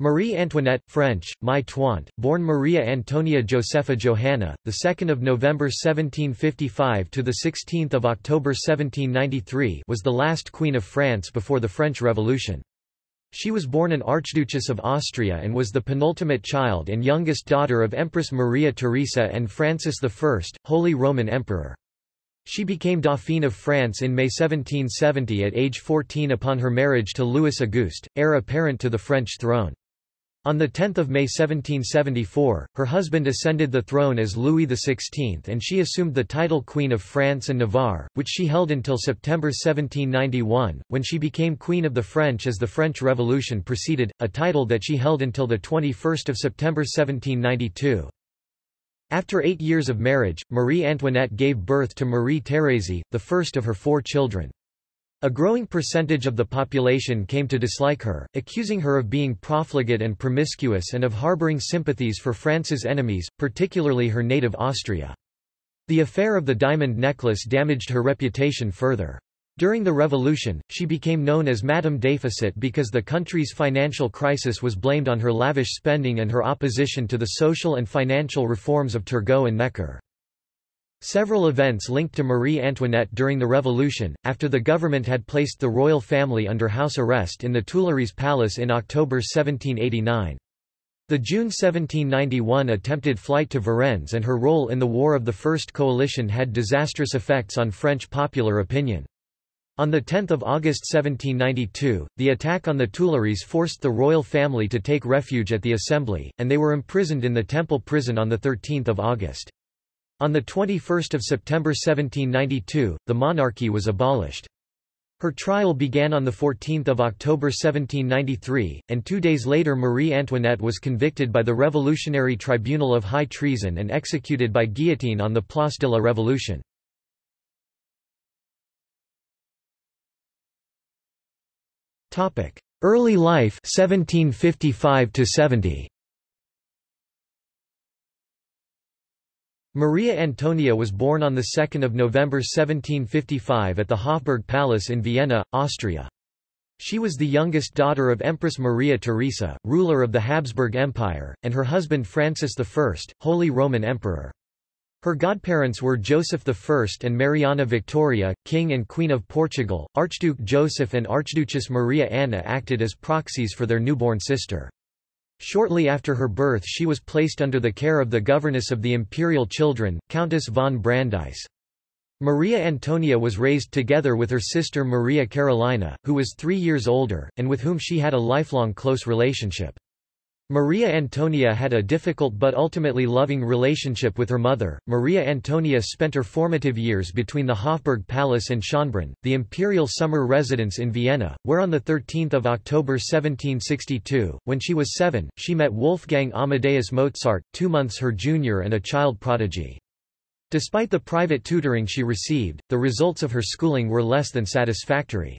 Marie Antoinette, French, Mai Tointe, born Maria Antonia Josepha Johanna, the 2nd of November 1755 to the 16th of October 1793, was the last queen of France before the French Revolution. She was born an Archduchess of Austria and was the penultimate child and youngest daughter of Empress Maria Theresa and Francis I, Holy Roman Emperor. She became Dauphine of France in May 1770 at age 14 upon her marriage to Louis Auguste, heir apparent to the French throne. On 10 May 1774, her husband ascended the throne as Louis XVI and she assumed the title Queen of France and Navarre, which she held until September 1791, when she became Queen of the French as the French Revolution proceeded, a title that she held until 21 September 1792. After eight years of marriage, Marie Antoinette gave birth to Marie Thérèse, the first of her four children. A growing percentage of the population came to dislike her, accusing her of being profligate and promiscuous and of harboring sympathies for France's enemies, particularly her native Austria. The affair of the diamond necklace damaged her reputation further. During the revolution, she became known as Madame Déficit because the country's financial crisis was blamed on her lavish spending and her opposition to the social and financial reforms of Turgot and Necker. Several events linked to Marie Antoinette during the Revolution, after the government had placed the royal family under house arrest in the Tuileries Palace in October 1789. The June 1791 attempted flight to Varennes and her role in the War of the First Coalition had disastrous effects on French popular opinion. On 10 August 1792, the attack on the Tuileries forced the royal family to take refuge at the Assembly, and they were imprisoned in the Temple prison on 13 August. On 21 September 1792, the monarchy was abolished. Her trial began on 14 October 1793, and two days later Marie Antoinette was convicted by the Revolutionary Tribunal of High Treason and executed by guillotine on the Place de la Révolution. Early life 1755 70. Maria Antonia was born on 2 November 1755 at the Hofburg Palace in Vienna, Austria. She was the youngest daughter of Empress Maria Theresa, ruler of the Habsburg Empire, and her husband Francis I, Holy Roman Emperor. Her godparents were Joseph I and Mariana Victoria, King and Queen of Portugal. Archduke Joseph and Archduchess Maria Anna acted as proxies for their newborn sister. Shortly after her birth she was placed under the care of the governess of the imperial children, Countess von Brandeis. Maria Antonia was raised together with her sister Maria Carolina, who was three years older, and with whom she had a lifelong close relationship. Maria Antonia had a difficult but ultimately loving relationship with her mother. Maria Antonia spent her formative years between the Hofburg Palace and Schönbrunn, the imperial summer residence in Vienna, where on 13 October 1762, when she was seven, she met Wolfgang Amadeus Mozart, two months her junior and a child prodigy. Despite the private tutoring she received, the results of her schooling were less than satisfactory.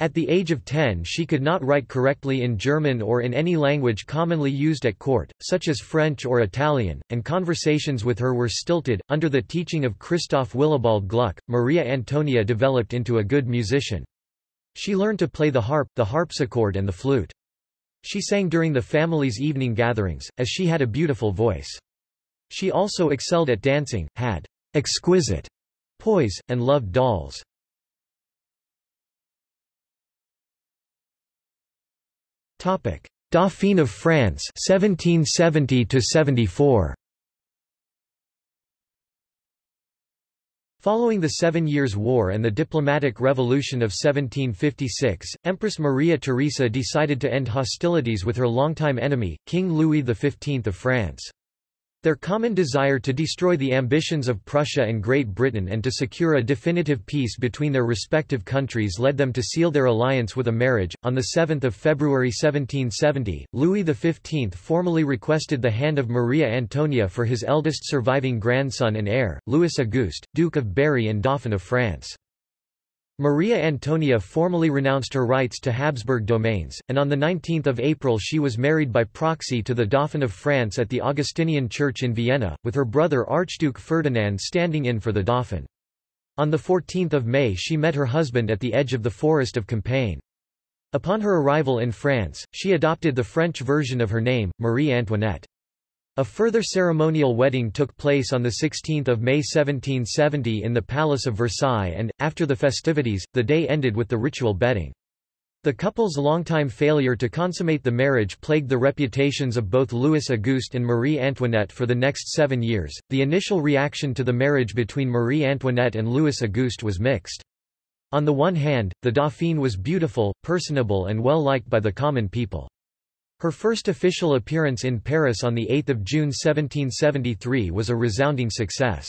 At the age of 10 she could not write correctly in German or in any language commonly used at court, such as French or Italian, and conversations with her were stilted. Under the teaching of Christoph Willibald Gluck, Maria Antonia developed into a good musician. She learned to play the harp, the harpsichord and the flute. She sang during the family's evening gatherings, as she had a beautiful voice. She also excelled at dancing, had exquisite poise, and loved dolls. Topic: Dauphine of France 1770 to 74. Following the Seven Years' War and the diplomatic revolution of 1756, Empress Maria Theresa decided to end hostilities with her longtime enemy, King Louis XV of France. Their common desire to destroy the ambitions of Prussia and Great Britain and to secure a definitive peace between their respective countries led them to seal their alliance with a marriage. On 7 February 1770, Louis XV formally requested the hand of Maria Antonia for his eldest surviving grandson and heir, Louis Auguste, Duke of Berry and Dauphin of France. Maria Antonia formally renounced her rights to Habsburg domains, and on 19 April she was married by proxy to the Dauphin of France at the Augustinian Church in Vienna, with her brother Archduke Ferdinand standing in for the Dauphin. On 14 May she met her husband at the edge of the forest of Compiègne. Upon her arrival in France, she adopted the French version of her name, Marie Antoinette. A further ceremonial wedding took place on 16 May 1770 in the Palace of Versailles and, after the festivities, the day ended with the ritual bedding. The couple's longtime failure to consummate the marriage plagued the reputations of both Louis Auguste and Marie Antoinette for the next seven years. The initial reaction to the marriage between Marie Antoinette and Louis Auguste was mixed. On the one hand, the Dauphine was beautiful, personable and well liked by the common people. Her first official appearance in Paris on 8 June 1773 was a resounding success.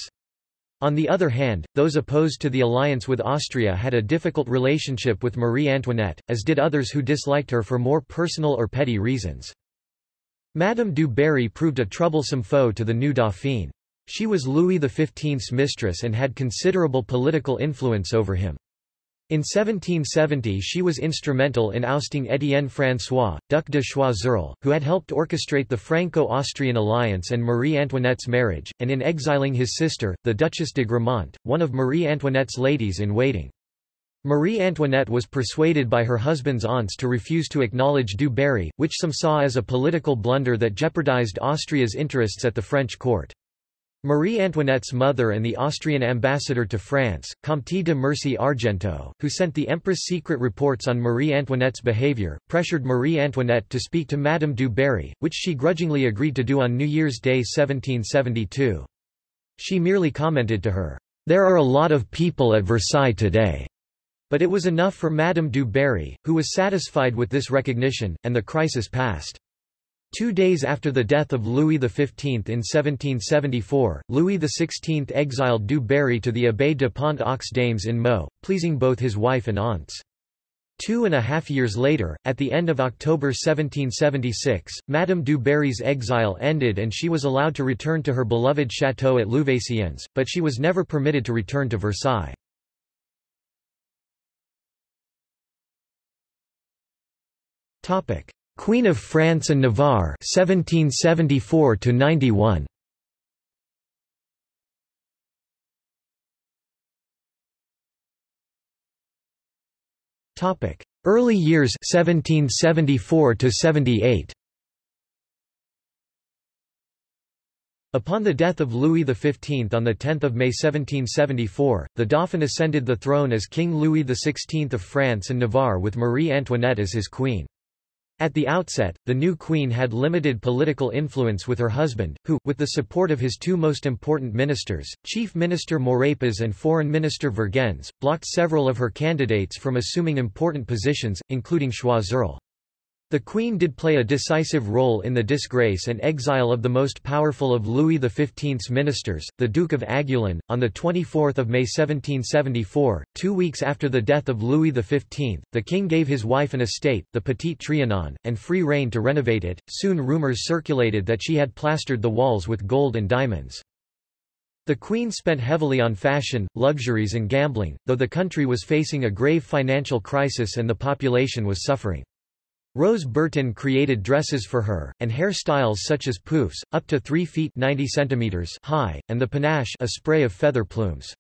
On the other hand, those opposed to the alliance with Austria had a difficult relationship with Marie Antoinette, as did others who disliked her for more personal or petty reasons. Madame du Barry proved a troublesome foe to the new Dauphine. She was Louis XV's mistress and had considerable political influence over him. In 1770 she was instrumental in ousting Étienne François, Duc de Choiseul, who had helped orchestrate the Franco-Austrian alliance and Marie Antoinette's marriage, and in exiling his sister, the Duchess de Gramont, one of Marie Antoinette's ladies-in-waiting. Marie Antoinette was persuaded by her husband's aunts to refuse to acknowledge Du Barry, which some saw as a political blunder that jeopardized Austria's interests at the French court. Marie Antoinette's mother and the Austrian ambassador to France, Comte de Mercy Argenteau, who sent the Empress secret reports on Marie Antoinette's behavior, pressured Marie Antoinette to speak to Madame du Barry, which she grudgingly agreed to do on New Year's Day 1772. She merely commented to her, "'There are a lot of people at Versailles today." But it was enough for Madame du Barry, who was satisfied with this recognition, and the crisis passed. Two days after the death of Louis XV in 1774, Louis XVI exiled Du Barry to the Abbaye de Pont aux Dames in Meaux, pleasing both his wife and aunts. Two and a half years later, at the end of October 1776, Madame du Barry's exile ended and she was allowed to return to her beloved chateau at Louveciennes, but she was never permitted to return to Versailles. Queen of France and Navarre 1774 to 91 Topic Early years 1774 to 78 Upon the death of Louis XV on 10 May 1774, the Dauphin ascended the throne as King Louis XVI of France and Navarre with Marie Antoinette as his queen. At the outset, the new queen had limited political influence with her husband, who, with the support of his two most important ministers, Chief Minister Maurepas and Foreign Minister Vergennes, blocked several of her candidates from assuming important positions, including Choiseul. The Queen did play a decisive role in the disgrace and exile of the most powerful of Louis XV's ministers, the Duke of Aiguillon, on 24 May 1774, two weeks after the death of Louis XV, the king gave his wife an estate, the Petit Trianon, and free rein to renovate it. Soon rumors circulated that she had plastered the walls with gold and diamonds. The Queen spent heavily on fashion, luxuries and gambling, though the country was facing a grave financial crisis and the population was suffering. Rose Bertin created dresses for her, and hairstyles such as poufs, up to 3 feet 90 centimeters high, and the panache a spray of feather plumes.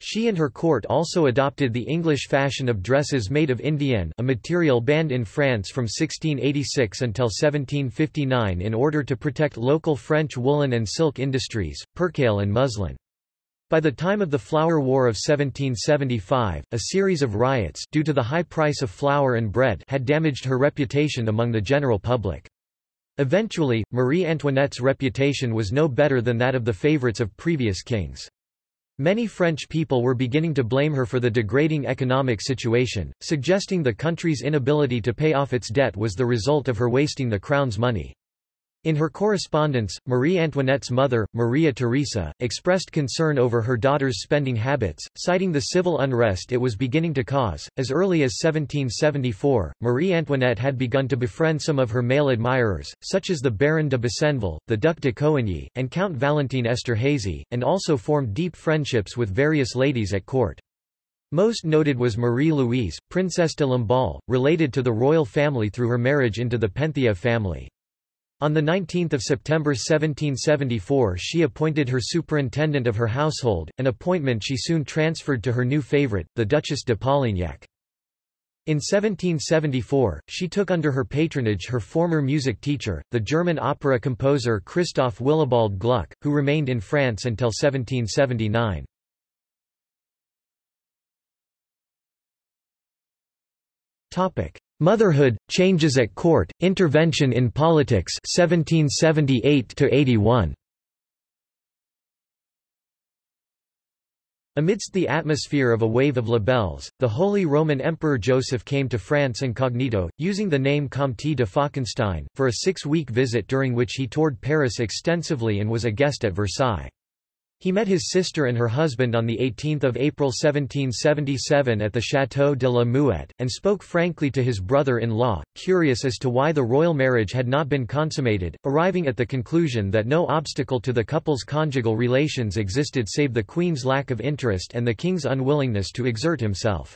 She and her court also adopted the English fashion of dresses made of indienne a material banned in France from 1686 until 1759 in order to protect local French woolen and silk industries, percale and muslin. By the time of the Flour War of 1775, a series of riots due to the high price of flour and bread had damaged her reputation among the general public. Eventually, Marie Antoinette's reputation was no better than that of the favorites of previous kings. Many French people were beginning to blame her for the degrading economic situation, suggesting the country's inability to pay off its debt was the result of her wasting the crown's money. In her correspondence, Marie Antoinette's mother, Maria Theresa, expressed concern over her daughter's spending habits, citing the civil unrest it was beginning to cause. As early as 1774, Marie Antoinette had begun to befriend some of her male admirers, such as the Baron de Besenval, the Duc de Coigny, and Count Valentine Esterhazy, and also formed deep friendships with various ladies at court. Most noted was Marie-Louise, Princess de Lamballe, related to the royal family through her marriage into the Penthièvre family. On 19 September 1774 she appointed her superintendent of her household, an appointment she soon transferred to her new favourite, the Duchess de Polignac. In 1774, she took under her patronage her former music teacher, the German opera composer Christoph Willibald Gluck, who remained in France until 1779. Motherhood, changes at court, intervention in politics 1778 -81. Amidst the atmosphere of a wave of libelles, the Holy Roman Emperor Joseph came to France incognito, using the name Comte de Falkenstein, for a six-week visit during which he toured Paris extensively and was a guest at Versailles. He met his sister and her husband on 18 April 1777 at the Château de la Muette, and spoke frankly to his brother-in-law, curious as to why the royal marriage had not been consummated, arriving at the conclusion that no obstacle to the couple's conjugal relations existed save the Queen's lack of interest and the King's unwillingness to exert himself.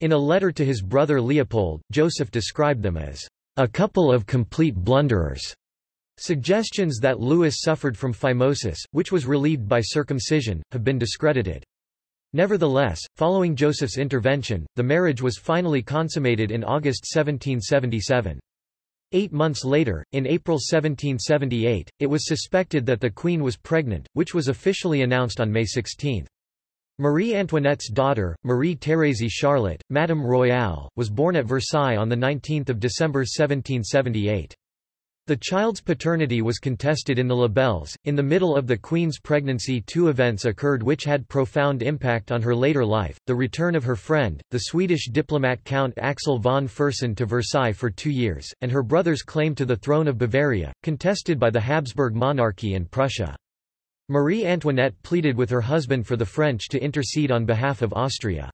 In a letter to his brother Leopold, Joseph described them as a couple of complete blunderers. Suggestions that Louis suffered from phimosis, which was relieved by circumcision, have been discredited. Nevertheless, following Joseph's intervention, the marriage was finally consummated in August 1777. Eight months later, in April 1778, it was suspected that the Queen was pregnant, which was officially announced on May 16. Marie Antoinette's daughter, Marie Thérèse Charlotte, Madame Royale, was born at Versailles on 19 December 1778. The child's paternity was contested in the libelles. In the middle of the Queen's pregnancy, two events occurred which had profound impact on her later life the return of her friend, the Swedish diplomat Count Axel von Fersen to Versailles for two years, and her brother's claim to the throne of Bavaria, contested by the Habsburg monarchy and Prussia. Marie Antoinette pleaded with her husband for the French to intercede on behalf of Austria.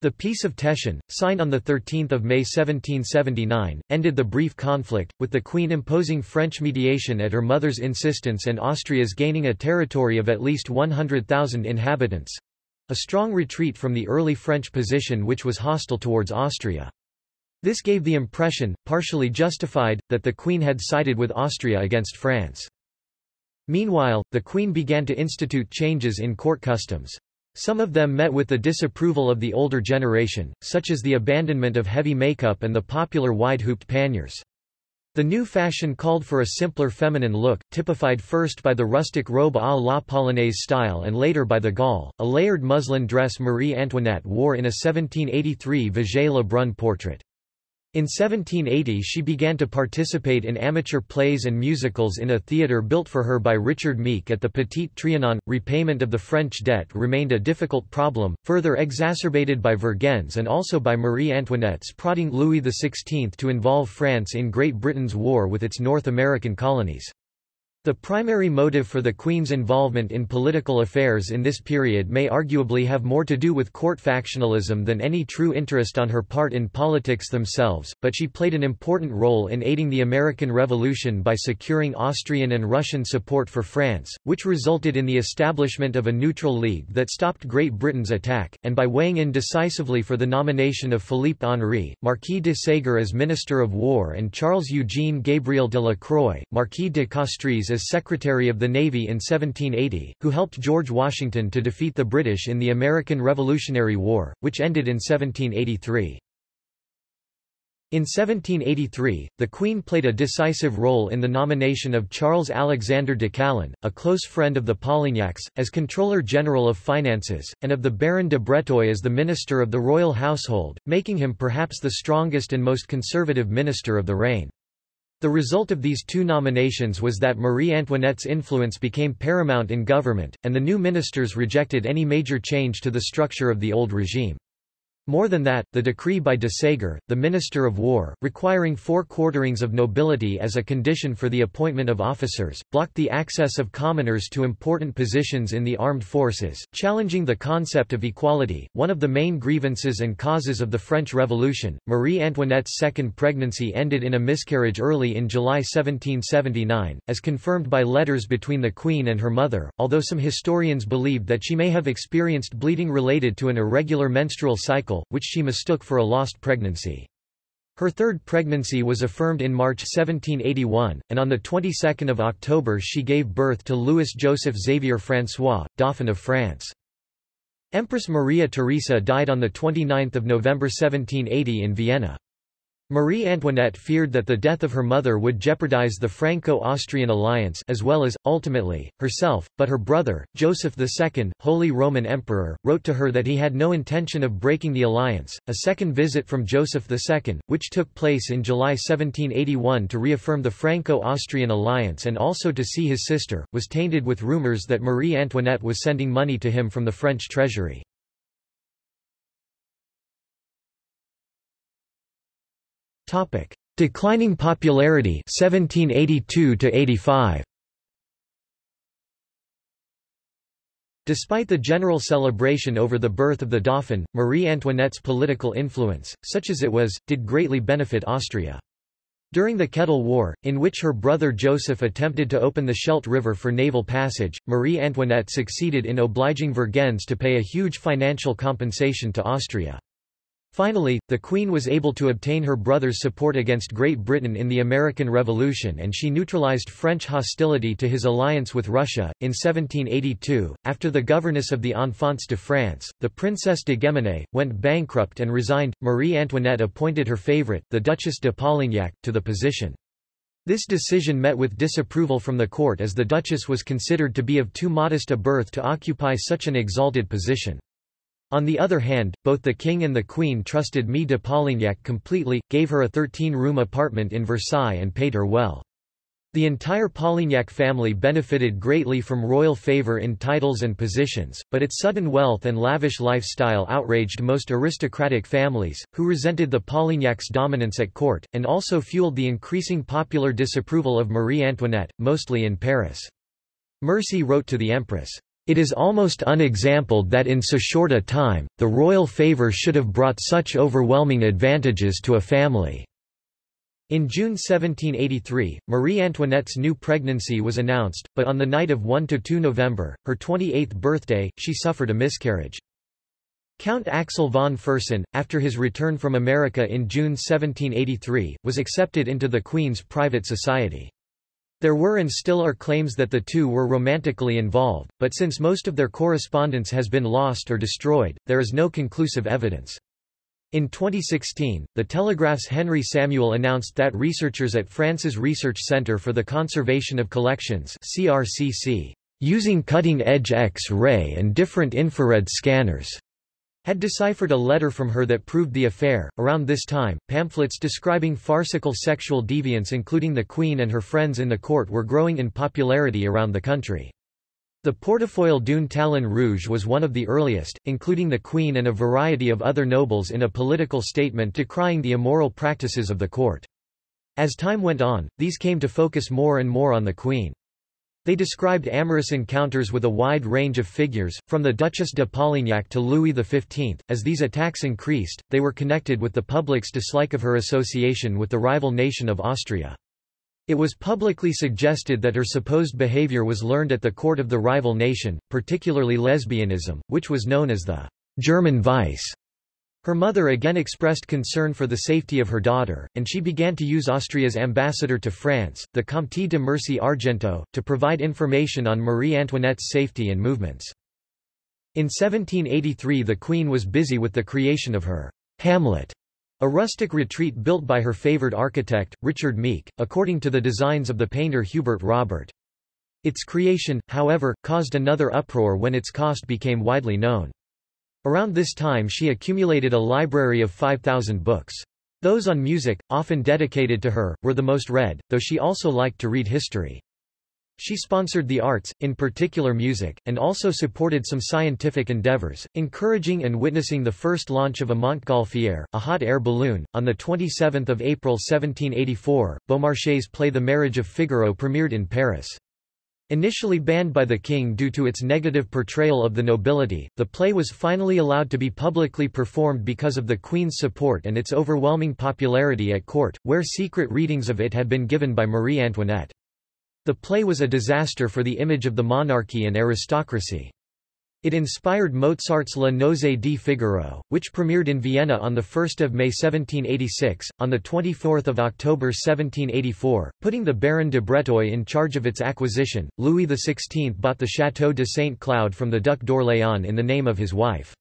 The Peace of Teschen, signed on 13 May 1779, ended the brief conflict, with the Queen imposing French mediation at her mother's insistence and Austria's gaining a territory of at least 100,000 inhabitants—a strong retreat from the early French position which was hostile towards Austria. This gave the impression, partially justified, that the Queen had sided with Austria against France. Meanwhile, the Queen began to institute changes in court customs. Some of them met with the disapproval of the older generation, such as the abandonment of heavy makeup and the popular wide-hooped panniers. The new fashion called for a simpler feminine look, typified first by the rustic robe à la polonaise style and later by the gaulle, a layered muslin dress Marie Antoinette wore in a 1783 Vigée Lebrun portrait. In 1780 she began to participate in amateur plays and musicals in a theatre built for her by Richard Mique at the Petit Trianon. Repayment of the French debt remained a difficult problem, further exacerbated by Vergennes and also by Marie Antoinette's prodding Louis XVI to involve France in Great Britain's war with its North American colonies. The primary motive for the Queen's involvement in political affairs in this period may arguably have more to do with court factionalism than any true interest on her part in politics themselves, but she played an important role in aiding the American Revolution by securing Austrian and Russian support for France, which resulted in the establishment of a neutral league that stopped Great Britain's attack, and by weighing in decisively for the nomination of Philippe Henri, Marquis de Ségur as Minister of War and Charles-Eugène Gabriel de la Croix, Marquis de Castries as Secretary of the Navy in 1780, who helped George Washington to defeat the British in the American Revolutionary War, which ended in 1783. In 1783, the Queen played a decisive role in the nomination of Charles Alexander de Calonne, a close friend of the Polignacs, as Controller General of Finances, and of the Baron de Breteuil as the Minister of the Royal Household, making him perhaps the strongest and most conservative minister of the reign. The result of these two nominations was that Marie Antoinette's influence became paramount in government, and the new ministers rejected any major change to the structure of the old regime. More than that, the decree by de Ségur, the Minister of War, requiring four quarterings of nobility as a condition for the appointment of officers, blocked the access of commoners to important positions in the armed forces, challenging the concept of equality. One of the main grievances and causes of the French Revolution, Marie Antoinette's second pregnancy ended in a miscarriage early in July 1779, as confirmed by letters between the Queen and her mother, although some historians believed that she may have experienced bleeding related to an irregular menstrual cycle which she mistook for a lost pregnancy. Her third pregnancy was affirmed in March 1781, and on the 22nd of October she gave birth to Louis Joseph Xavier François, Dauphin of France. Empress Maria Theresa died on 29 November 1780 in Vienna. Marie Antoinette feared that the death of her mother would jeopardize the Franco-Austrian alliance as well as, ultimately, herself, but her brother, Joseph II, Holy Roman Emperor, wrote to her that he had no intention of breaking the alliance. A second visit from Joseph II, which took place in July 1781 to reaffirm the Franco-Austrian alliance and also to see his sister, was tainted with rumors that Marie Antoinette was sending money to him from the French treasury. Topic: Declining popularity 1782 to 85. Despite the general celebration over the birth of the Dauphin, Marie Antoinette's political influence, such as it was, did greatly benefit Austria. During the Kettle War, in which her brother Joseph attempted to open the Scheldt River for naval passage, Marie Antoinette succeeded in obliging Vergennes to pay a huge financial compensation to Austria. Finally, the Queen was able to obtain her brother's support against Great Britain in the American Revolution and she neutralized French hostility to his alliance with Russia. In 1782, after the governess of the Enfants de France, the Princess de Guémené, went bankrupt and resigned, Marie Antoinette appointed her favorite, the Duchess de Polignac, to the position. This decision met with disapproval from the court as the Duchess was considered to be of too modest a birth to occupy such an exalted position. On the other hand, both the king and the queen trusted Mie de Polignac completely, gave her a 13-room apartment in Versailles and paid her well. The entire Polignac family benefited greatly from royal favor in titles and positions, but its sudden wealth and lavish lifestyle outraged most aristocratic families, who resented the Polignac's dominance at court, and also fueled the increasing popular disapproval of Marie Antoinette, mostly in Paris. Mercy wrote to the empress, it is almost unexampled that in so short a time, the royal favour should have brought such overwhelming advantages to a family. In June 1783, Marie Antoinette's new pregnancy was announced, but on the night of 1–2 November, her 28th birthday, she suffered a miscarriage. Count Axel von Fersen, after his return from America in June 1783, was accepted into the Queen's private society. There were and still are claims that the two were romantically involved, but since most of their correspondence has been lost or destroyed, there is no conclusive evidence. In 2016, The Telegraph's Henry Samuel announced that researchers at France's Research Center for the Conservation of Collections CRCC, using cutting-edge X-ray and different infrared scanners, had deciphered a letter from her that proved the affair. Around this time, pamphlets describing farcical sexual deviance including the Queen and her friends in the court were growing in popularity around the country. The Portefeuille d'une talon rouge was one of the earliest, including the Queen and a variety of other nobles in a political statement decrying the immoral practices of the court. As time went on, these came to focus more and more on the Queen. They described amorous encounters with a wide range of figures, from the Duchess de Polignac to Louis XV. As these attacks increased, they were connected with the public's dislike of her association with the rival nation of Austria. It was publicly suggested that her supposed behavior was learned at the court of the rival nation, particularly lesbianism, which was known as the German vice. Her mother again expressed concern for the safety of her daughter, and she began to use Austria's ambassador to France, the Comte de Mercy Argenteau, to provide information on Marie Antoinette's safety and movements. In 1783 the Queen was busy with the creation of her Hamlet, a rustic retreat built by her favoured architect, Richard Mique, according to the designs of the painter Hubert Robert. Its creation, however, caused another uproar when its cost became widely known. Around this time she accumulated a library of 5,000 books. Those on music, often dedicated to her, were the most read, though she also liked to read history. She sponsored the arts, in particular music, and also supported some scientific endeavors, encouraging and witnessing the first launch of a Montgolfier, a hot air balloon. On 27 April 1784, Beaumarchais' play The Marriage of Figaro premiered in Paris. Initially banned by the king due to its negative portrayal of the nobility, the play was finally allowed to be publicly performed because of the queen's support and its overwhelming popularity at court, where secret readings of it had been given by Marie Antoinette. The play was a disaster for the image of the monarchy and aristocracy. It inspired Mozart's Le Nozze di Figaro, which premiered in Vienna on 1 May 1786. On 24 October 1784, putting the Baron de Breteuil in charge of its acquisition, Louis XVI bought the Château de Saint Cloud from the Duc d'Orléans in the name of his wife.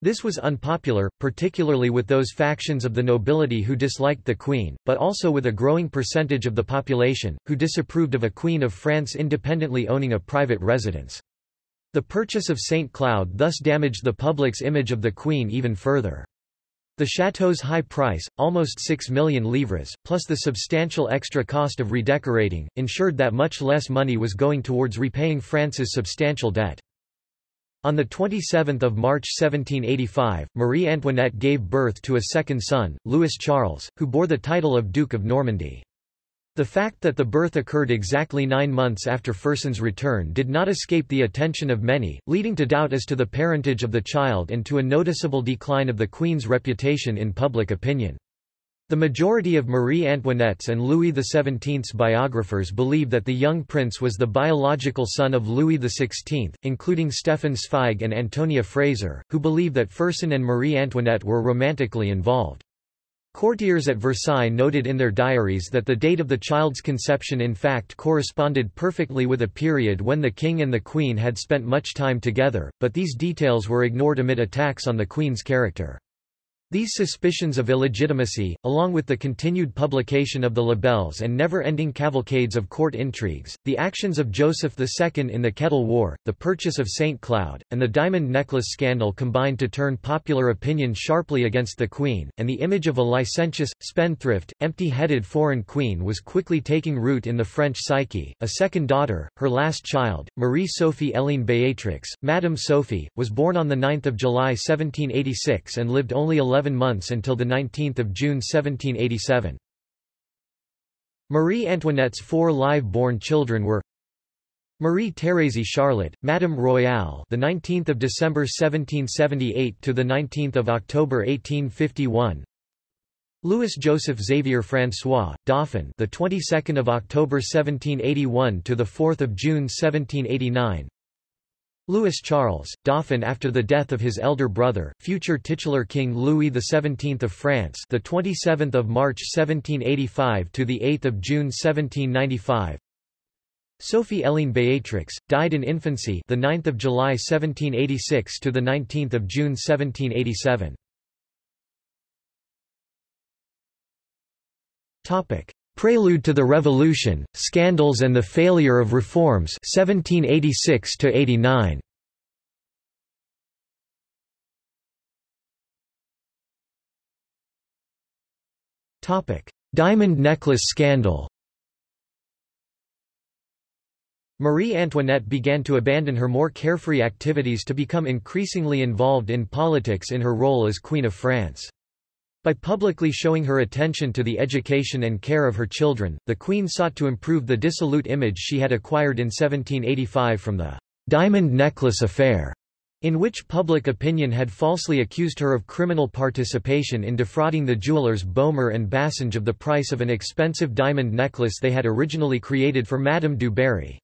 This was unpopular, particularly with those factions of the nobility who disliked the Queen, but also with a growing percentage of the population, who disapproved of a Queen of France independently owning a private residence. The purchase of St. Cloud thus damaged the public's image of the Queen even further. The chateau's high price, almost 6 million livres, plus the substantial extra cost of redecorating, ensured that much less money was going towards repaying France's substantial debt. On 27 March 1785, Marie Antoinette gave birth to a second son, Louis Charles, who bore the title of Duke of Normandy. The fact that the birth occurred exactly nine months after Fersen's return did not escape the attention of many, leading to doubt as to the parentage of the child and to a noticeable decline of the Queen's reputation in public opinion. The majority of Marie Antoinette's and Louis XVII's biographers believe that the young prince was the biological son of Louis XVI, including Stefan Zweig and Antonia Fraser, who believe that Fersen and Marie Antoinette were romantically involved. Courtiers at Versailles noted in their diaries that the date of the child's conception in fact corresponded perfectly with a period when the king and the queen had spent much time together, but these details were ignored amid attacks on the queen's character. These suspicions of illegitimacy, along with the continued publication of the libelles and never-ending cavalcades of court intrigues, the actions of Joseph II in the Kettle War, the purchase of St. Cloud, and the diamond necklace scandal combined to turn popular opinion sharply against the Queen, and the image of a licentious, spendthrift, empty-headed foreign queen was quickly taking root in the French psyche. A second daughter, her last child, Marie-Sophie Hélène Béatrix, Madame Sophie, was born on 9 July 1786 and lived only 11 11 months until 19 June 1787. Marie Antoinette's four live-born children were Marie Thérèse Charlotte, Madame Royale, the 19th of December 1778 to the 19th of October 1851. Louis Joseph Xavier François, Dauphin, the 22nd of October 1781 to the 4th of June 1789. Louis Charles, Dauphin after the death of his elder brother, future titular King Louis XVII of France, the 27th of March 1785 to the 8th of June 1795. Sophie Hélène Béatrix died in infancy, the 9th of July 1786 to the 19th of June 1787. Topic: Prelude to the Revolution, Scandals and the Failure of Reforms 1786 89. Topic: Diamond necklace scandal. Marie Antoinette began to abandon her more carefree activities to become increasingly involved in politics in her role as Queen of France. By publicly showing her attention to the education and care of her children, the Queen sought to improve the dissolute image she had acquired in 1785 from the diamond necklace affair, in which public opinion had falsely accused her of criminal participation in defrauding the jewelers Boehmer and Bassange of the price of an expensive diamond necklace they had originally created for Madame du Barry.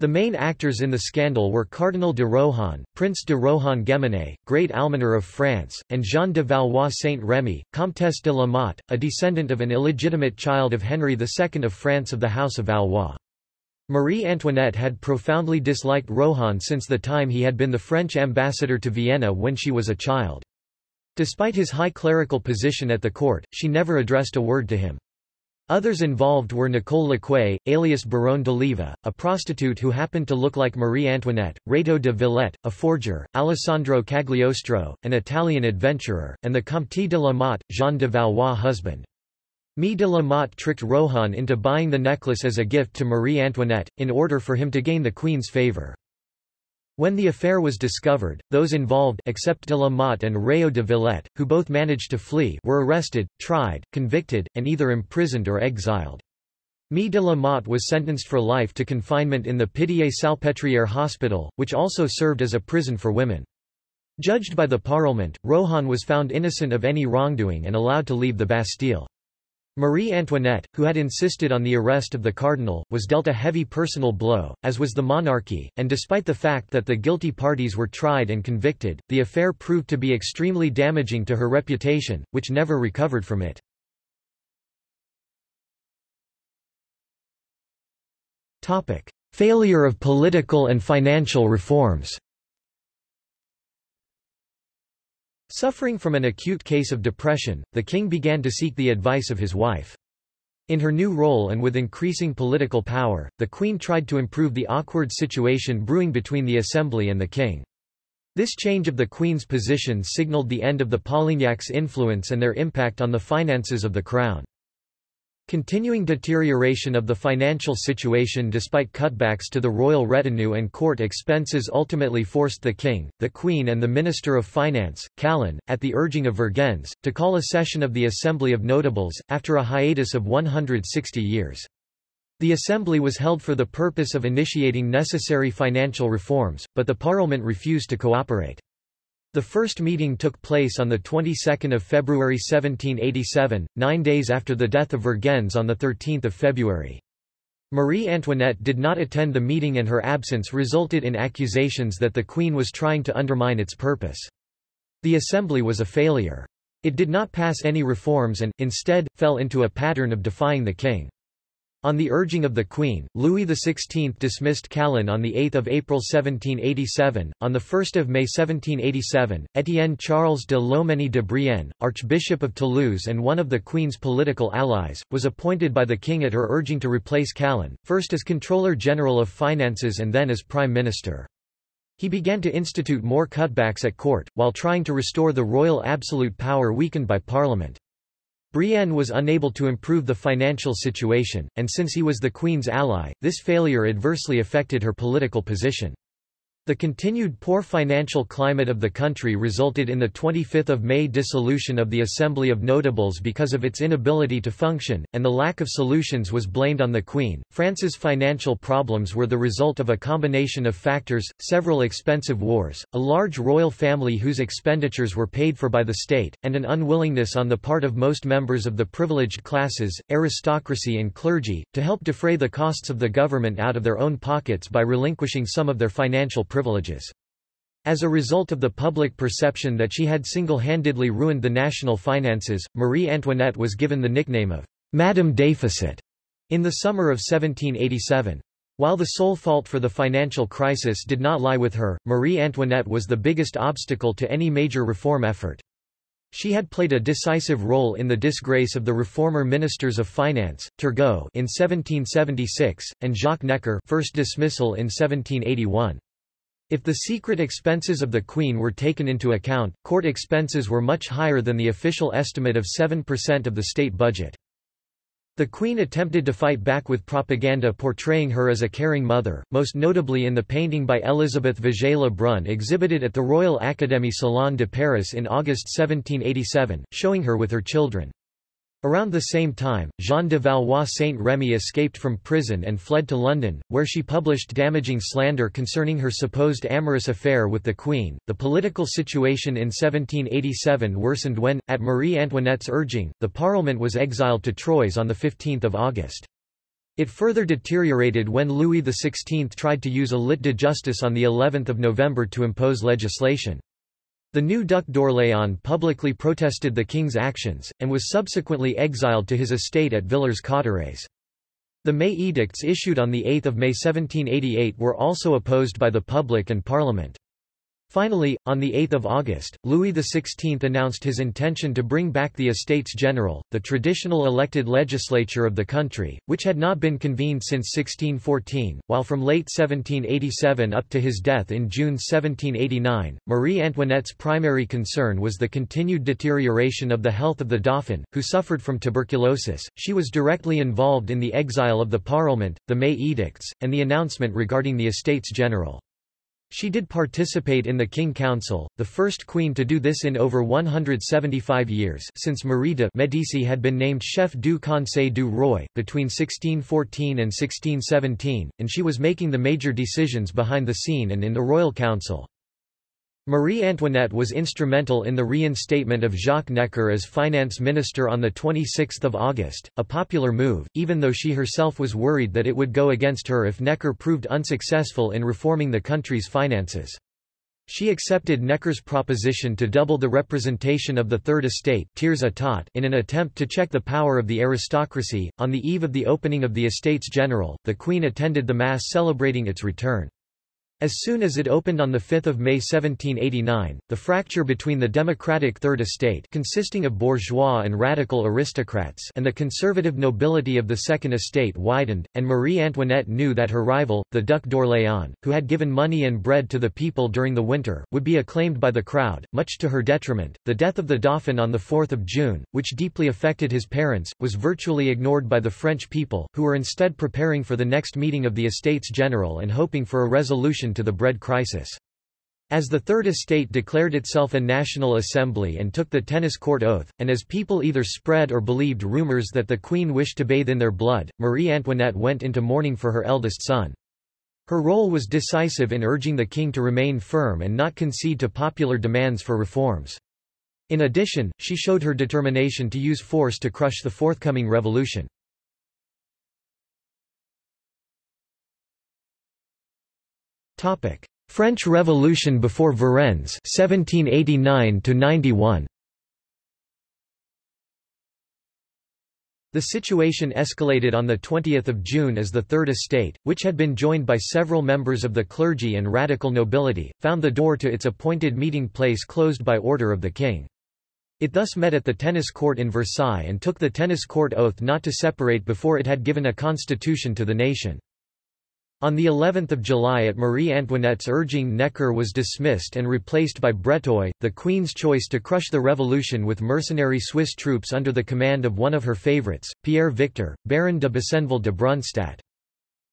The main actors in the scandal were Cardinal de Rohan, Prince de Rohan-Guémené, Great Almoner of France, and Jeanne de Valois Saint-Remy, Comtesse de la Motte, a descendant of an illegitimate child of Henry II of France of the House of Valois. Marie Antoinette had profoundly disliked Rohan since the time he had been the French ambassador to Vienna when she was a child. Despite his high clerical position at the court, she never addressed a word to him. Others involved were Nicole Lequay, alias Baronne d'Oliva, a prostitute who happened to look like Marie Antoinette, Rétaux de Villette, a forger, Alessandro Cagliostro, an Italian adventurer, and the Comte de la Motte, Jeanne de Valois' husband. Mie de la Motte tricked Rohan into buying the necklace as a gift to Marie Antoinette, in order for him to gain the queen's favour. When the affair was discovered, those involved except de la Motte and Rétaux de Villette, who both managed to flee were arrested, tried, convicted, and either imprisoned or exiled. Mie de la Motte was sentenced for life to confinement in the Pitié-Salpêtrière hospital, which also served as a prison for women. Judged by the Parlement, Rohan was found innocent of any wrongdoing and allowed to leave the Bastille. Marie Antoinette, who had insisted on the arrest of the cardinal, was dealt a heavy personal blow, as was the monarchy, and despite the fact that the guilty parties were tried and convicted, the affair proved to be extremely damaging to her reputation, which never recovered from it. Failure of political and financial reforms Suffering from an acute case of depression, the king began to seek the advice of his wife. In her new role and with increasing political power, the queen tried to improve the awkward situation brewing between the assembly and the king. This change of the queen's position signaled the end of the Polignacs' influence and their impact on the finances of the crown. Continuing deterioration of the financial situation despite cutbacks to the royal retinue and court expenses ultimately forced the king, the queen and the Minister of Finance, Calonne, at the urging of Vergennes, to call a session of the Assembly of Notables, after a hiatus of 160 years. The assembly was held for the purpose of initiating necessary financial reforms, but the Parliament refused to cooperate. The first meeting took place on the 22nd of February 1787, nine days after the death of Vergennes on the 13th of February. Marie Antoinette did not attend the meeting and her absence resulted in accusations that the Queen was trying to undermine its purpose. The assembly was a failure. It did not pass any reforms and, instead, fell into a pattern of defying the king. On the urging of the Queen, Louis XVI dismissed Calonne on 8 April 1787. On 1 May 1787, Étienne Charles de Loménie de Brienne, Archbishop of Toulouse and one of the Queen's political allies, was appointed by the King at her urging to replace Calonne, first as Controller General of Finances and then as Prime Minister. He began to institute more cutbacks at court, while trying to restore the royal absolute power weakened by Parliament. Brienne was unable to improve the financial situation, and since he was the Queen's ally, this failure adversely affected her political position. The continued poor financial climate of the country resulted in the 25 May dissolution of the Assembly of Notables because of its inability to function, and the lack of solutions was blamed on the Queen. France's financial problems were the result of a combination of factors, several expensive wars, a large royal family whose expenditures were paid for by the state, and an unwillingness on the part of most members of the privileged classes, aristocracy and clergy, to help defray the costs of the government out of their own pockets by relinquishing some of their financial privileges. As a result of the public perception that she had single-handedly ruined the national finances, Marie Antoinette was given the nickname of Madame Déficit in the summer of 1787. While the sole fault for the financial crisis did not lie with her, Marie Antoinette was the biggest obstacle to any major reform effort. She had played a decisive role in the disgrace of the reformer ministers of finance, Turgot in 1776, and Jacques Necker first dismissal in 1781. If the secret expenses of the Queen were taken into account, court expenses were much higher than the official estimate of 7% of the state budget. The Queen attempted to fight back with propaganda portraying her as a caring mother, most notably in the painting by Elisabeth Vigée Lebrun exhibited at the Royal Académie Salon de Paris in August 1787, showing her with her children. Around the same time, Jeanne de Valois Saint-Remy escaped from prison and fled to London, where she published damaging slander concerning her supposed amorous affair with the Queen. The political situation in 1787 worsened when, at Marie Antoinette's urging, the Parliament was exiled to Troyes on 15 August. It further deteriorated when Louis XVI tried to use a lit de justice on of November to impose legislation. The new Duc d'Orléans publicly protested the king's actions, and was subsequently exiled to his estate at Villers-Cotterêts. The May edicts issued on 8 May 1788 were also opposed by the public and parliament. Finally, on 8 August, Louis XVI announced his intention to bring back the Estates General, the traditional elected legislature of the country, which had not been convened since 1614, while from late 1787 up to his death in June 1789, Marie Antoinette's primary concern was the continued deterioration of the health of the Dauphin, who suffered from tuberculosis. She was directly involved in the exile of the Parliament, the May Edicts, and the announcement regarding the Estates General. She did participate in the King Council, the first queen to do this in over 175 years since Marie de Médicis had been named chef du Conseil du Roi, between 1614 and 1617, and she was making the major decisions behind the scene and in the Royal Council. Marie Antoinette was instrumental in the reinstatement of Jacques Necker as finance minister on 26 August, a popular move, even though she herself was worried that it would go against her if Necker proved unsuccessful in reforming the country's finances. She accepted Necker's proposition to double the representation of the Third Estate in an attempt to check the power of the aristocracy. On the eve of the opening of the Estates General, the Queen attended the Mass celebrating its return. As soon as it opened on 5 May 1789, the fracture between the democratic Third Estate consisting of bourgeois and radical aristocrats and the conservative nobility of the Second Estate widened, and Marie Antoinette knew that her rival, the Duc d'Orléans, who had given money and bread to the people during the winter, would be acclaimed by the crowd, much to her detriment. The death of the Dauphin on 4 June, which deeply affected his parents, was virtually ignored by the French people, who were instead preparing for the next meeting of the Estates General and hoping for a resolution to the bread crisis. As the Third Estate declared itself a national assembly and took the tennis court oath, and as people either spread or believed rumors that the Queen wished to bathe in their blood, Marie Antoinette went into mourning for her eldest son. Her role was decisive in urging the king to remain firm and not concede to popular demands for reforms. In addition, she showed her determination to use force to crush the forthcoming revolution. French Revolution before Varennes 1789 to 91 The situation escalated on 20 June as the Third Estate, which had been joined by several members of the clergy and radical nobility, found the door to its appointed meeting place closed by order of the king. It thus met at the tennis court in Versailles and took the tennis court oath not to separate before it had given a constitution to the nation. On the 11th of July at Marie Antoinette's urging Necker was dismissed and replaced by Breteuil, the Queen's choice to crush the revolution with mercenary Swiss troops under the command of one of her favourites, Pierre Victor, Baron de Besenval de Brunstatt.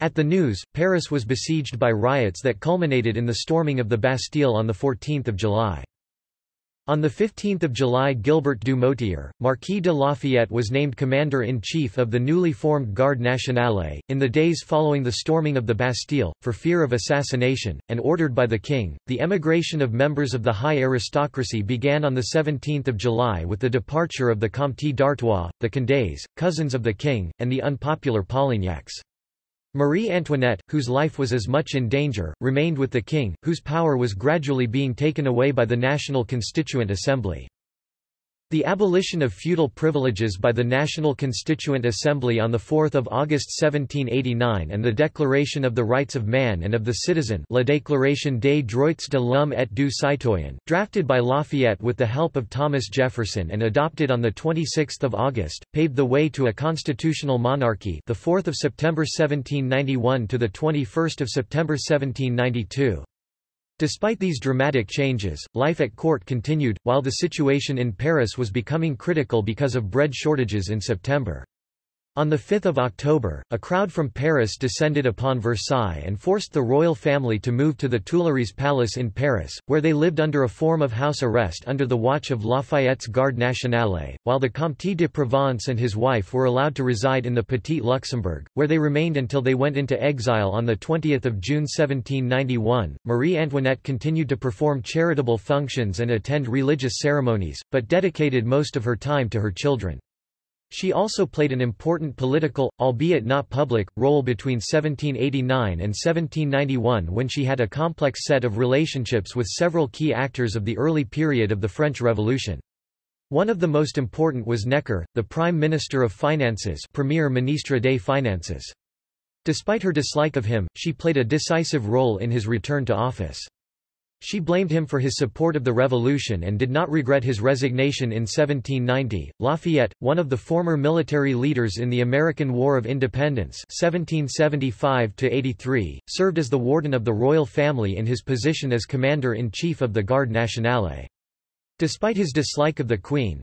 At the news, Paris was besieged by riots that culminated in the storming of the Bastille on 14 July. On 15 July Gilbert du Motier, Marquis de Lafayette was named Commander-in-Chief of the newly formed Garde Nationale, in the days following the storming of the Bastille, for fear of assassination, and ordered by the King. The emigration of members of the high aristocracy began on 17 July with the departure of the Comte d'Artois, the Condés, cousins of the King, and the unpopular Polignacs. Marie Antoinette, whose life was as much in danger, remained with the king, whose power was gradually being taken away by the National Constituent Assembly. The abolition of feudal privileges by the National Constituent Assembly on 4 August 1789 and the Declaration of the Rights of Man and of the Citizen La Déclaration des droits de l'homme et du citoyen, drafted by Lafayette with the help of Thomas Jefferson and adopted on 26 August, paved the way to a constitutional monarchy the 4th of September 1791 to the 21st of September 1792. Despite these dramatic changes, life at court continued, while the situation in Paris was becoming critical because of bread shortages in September. On 5 October, a crowd from Paris descended upon Versailles and forced the royal family to move to the Tuileries Palace in Paris, where they lived under a form of house arrest under the watch of Lafayette's Garde Nationale, while the Comte de Provence and his wife were allowed to reside in the Petit Luxembourg, where they remained until they went into exile on 20 June 1791. Marie Antoinette continued to perform charitable functions and attend religious ceremonies, but dedicated most of her time to her children. She also played an important political, albeit not public, role between 1789 and 1791 when she had a complex set of relationships with several key actors of the early period of the French Revolution. One of the most important was Necker, the Prime Minister of Finances Premier Ministre des Finances. Despite her dislike of him, she played a decisive role in his return to office. She blamed him for his support of the revolution and did not regret his resignation in 1790. Lafayette, one of the former military leaders in the American War of Independence (1775–83), served as the warden of the royal family in his position as commander-in-chief of the Garde Nationale. Despite his dislike of the Queen,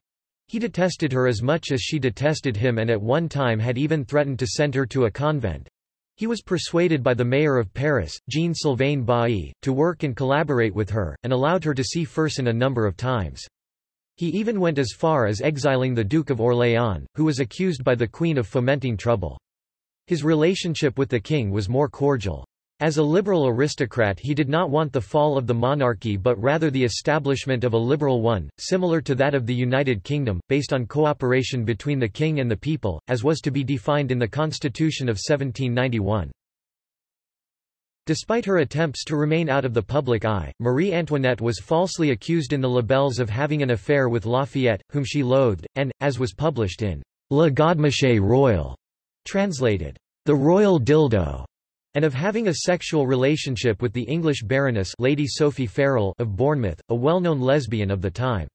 he detested her as much as she detested him and at one time had even threatened to send her to a convent. He was persuaded by the mayor of Paris, Jean-Sylvain Bailly, to work and collaborate with her, and allowed her to see Fersen a number of times. He even went as far as exiling the Duke of Orléans, who was accused by the Queen of fomenting trouble. His relationship with the king was more cordial. As a liberal aristocrat he did not want the fall of the monarchy but rather the establishment of a liberal one, similar to that of the United Kingdom, based on cooperation between the king and the people, as was to be defined in the Constitution of 1791. Despite her attempts to remain out of the public eye, Marie Antoinette was falsely accused in the libelles of having an affair with Lafayette, whom she loathed, and, as was published in Le Godemiché Royal, translated, The Royal Dildo, and of having a sexual relationship with the English Baroness Lady Sophie Farrell of Bournemouth, a well-known lesbian of the time.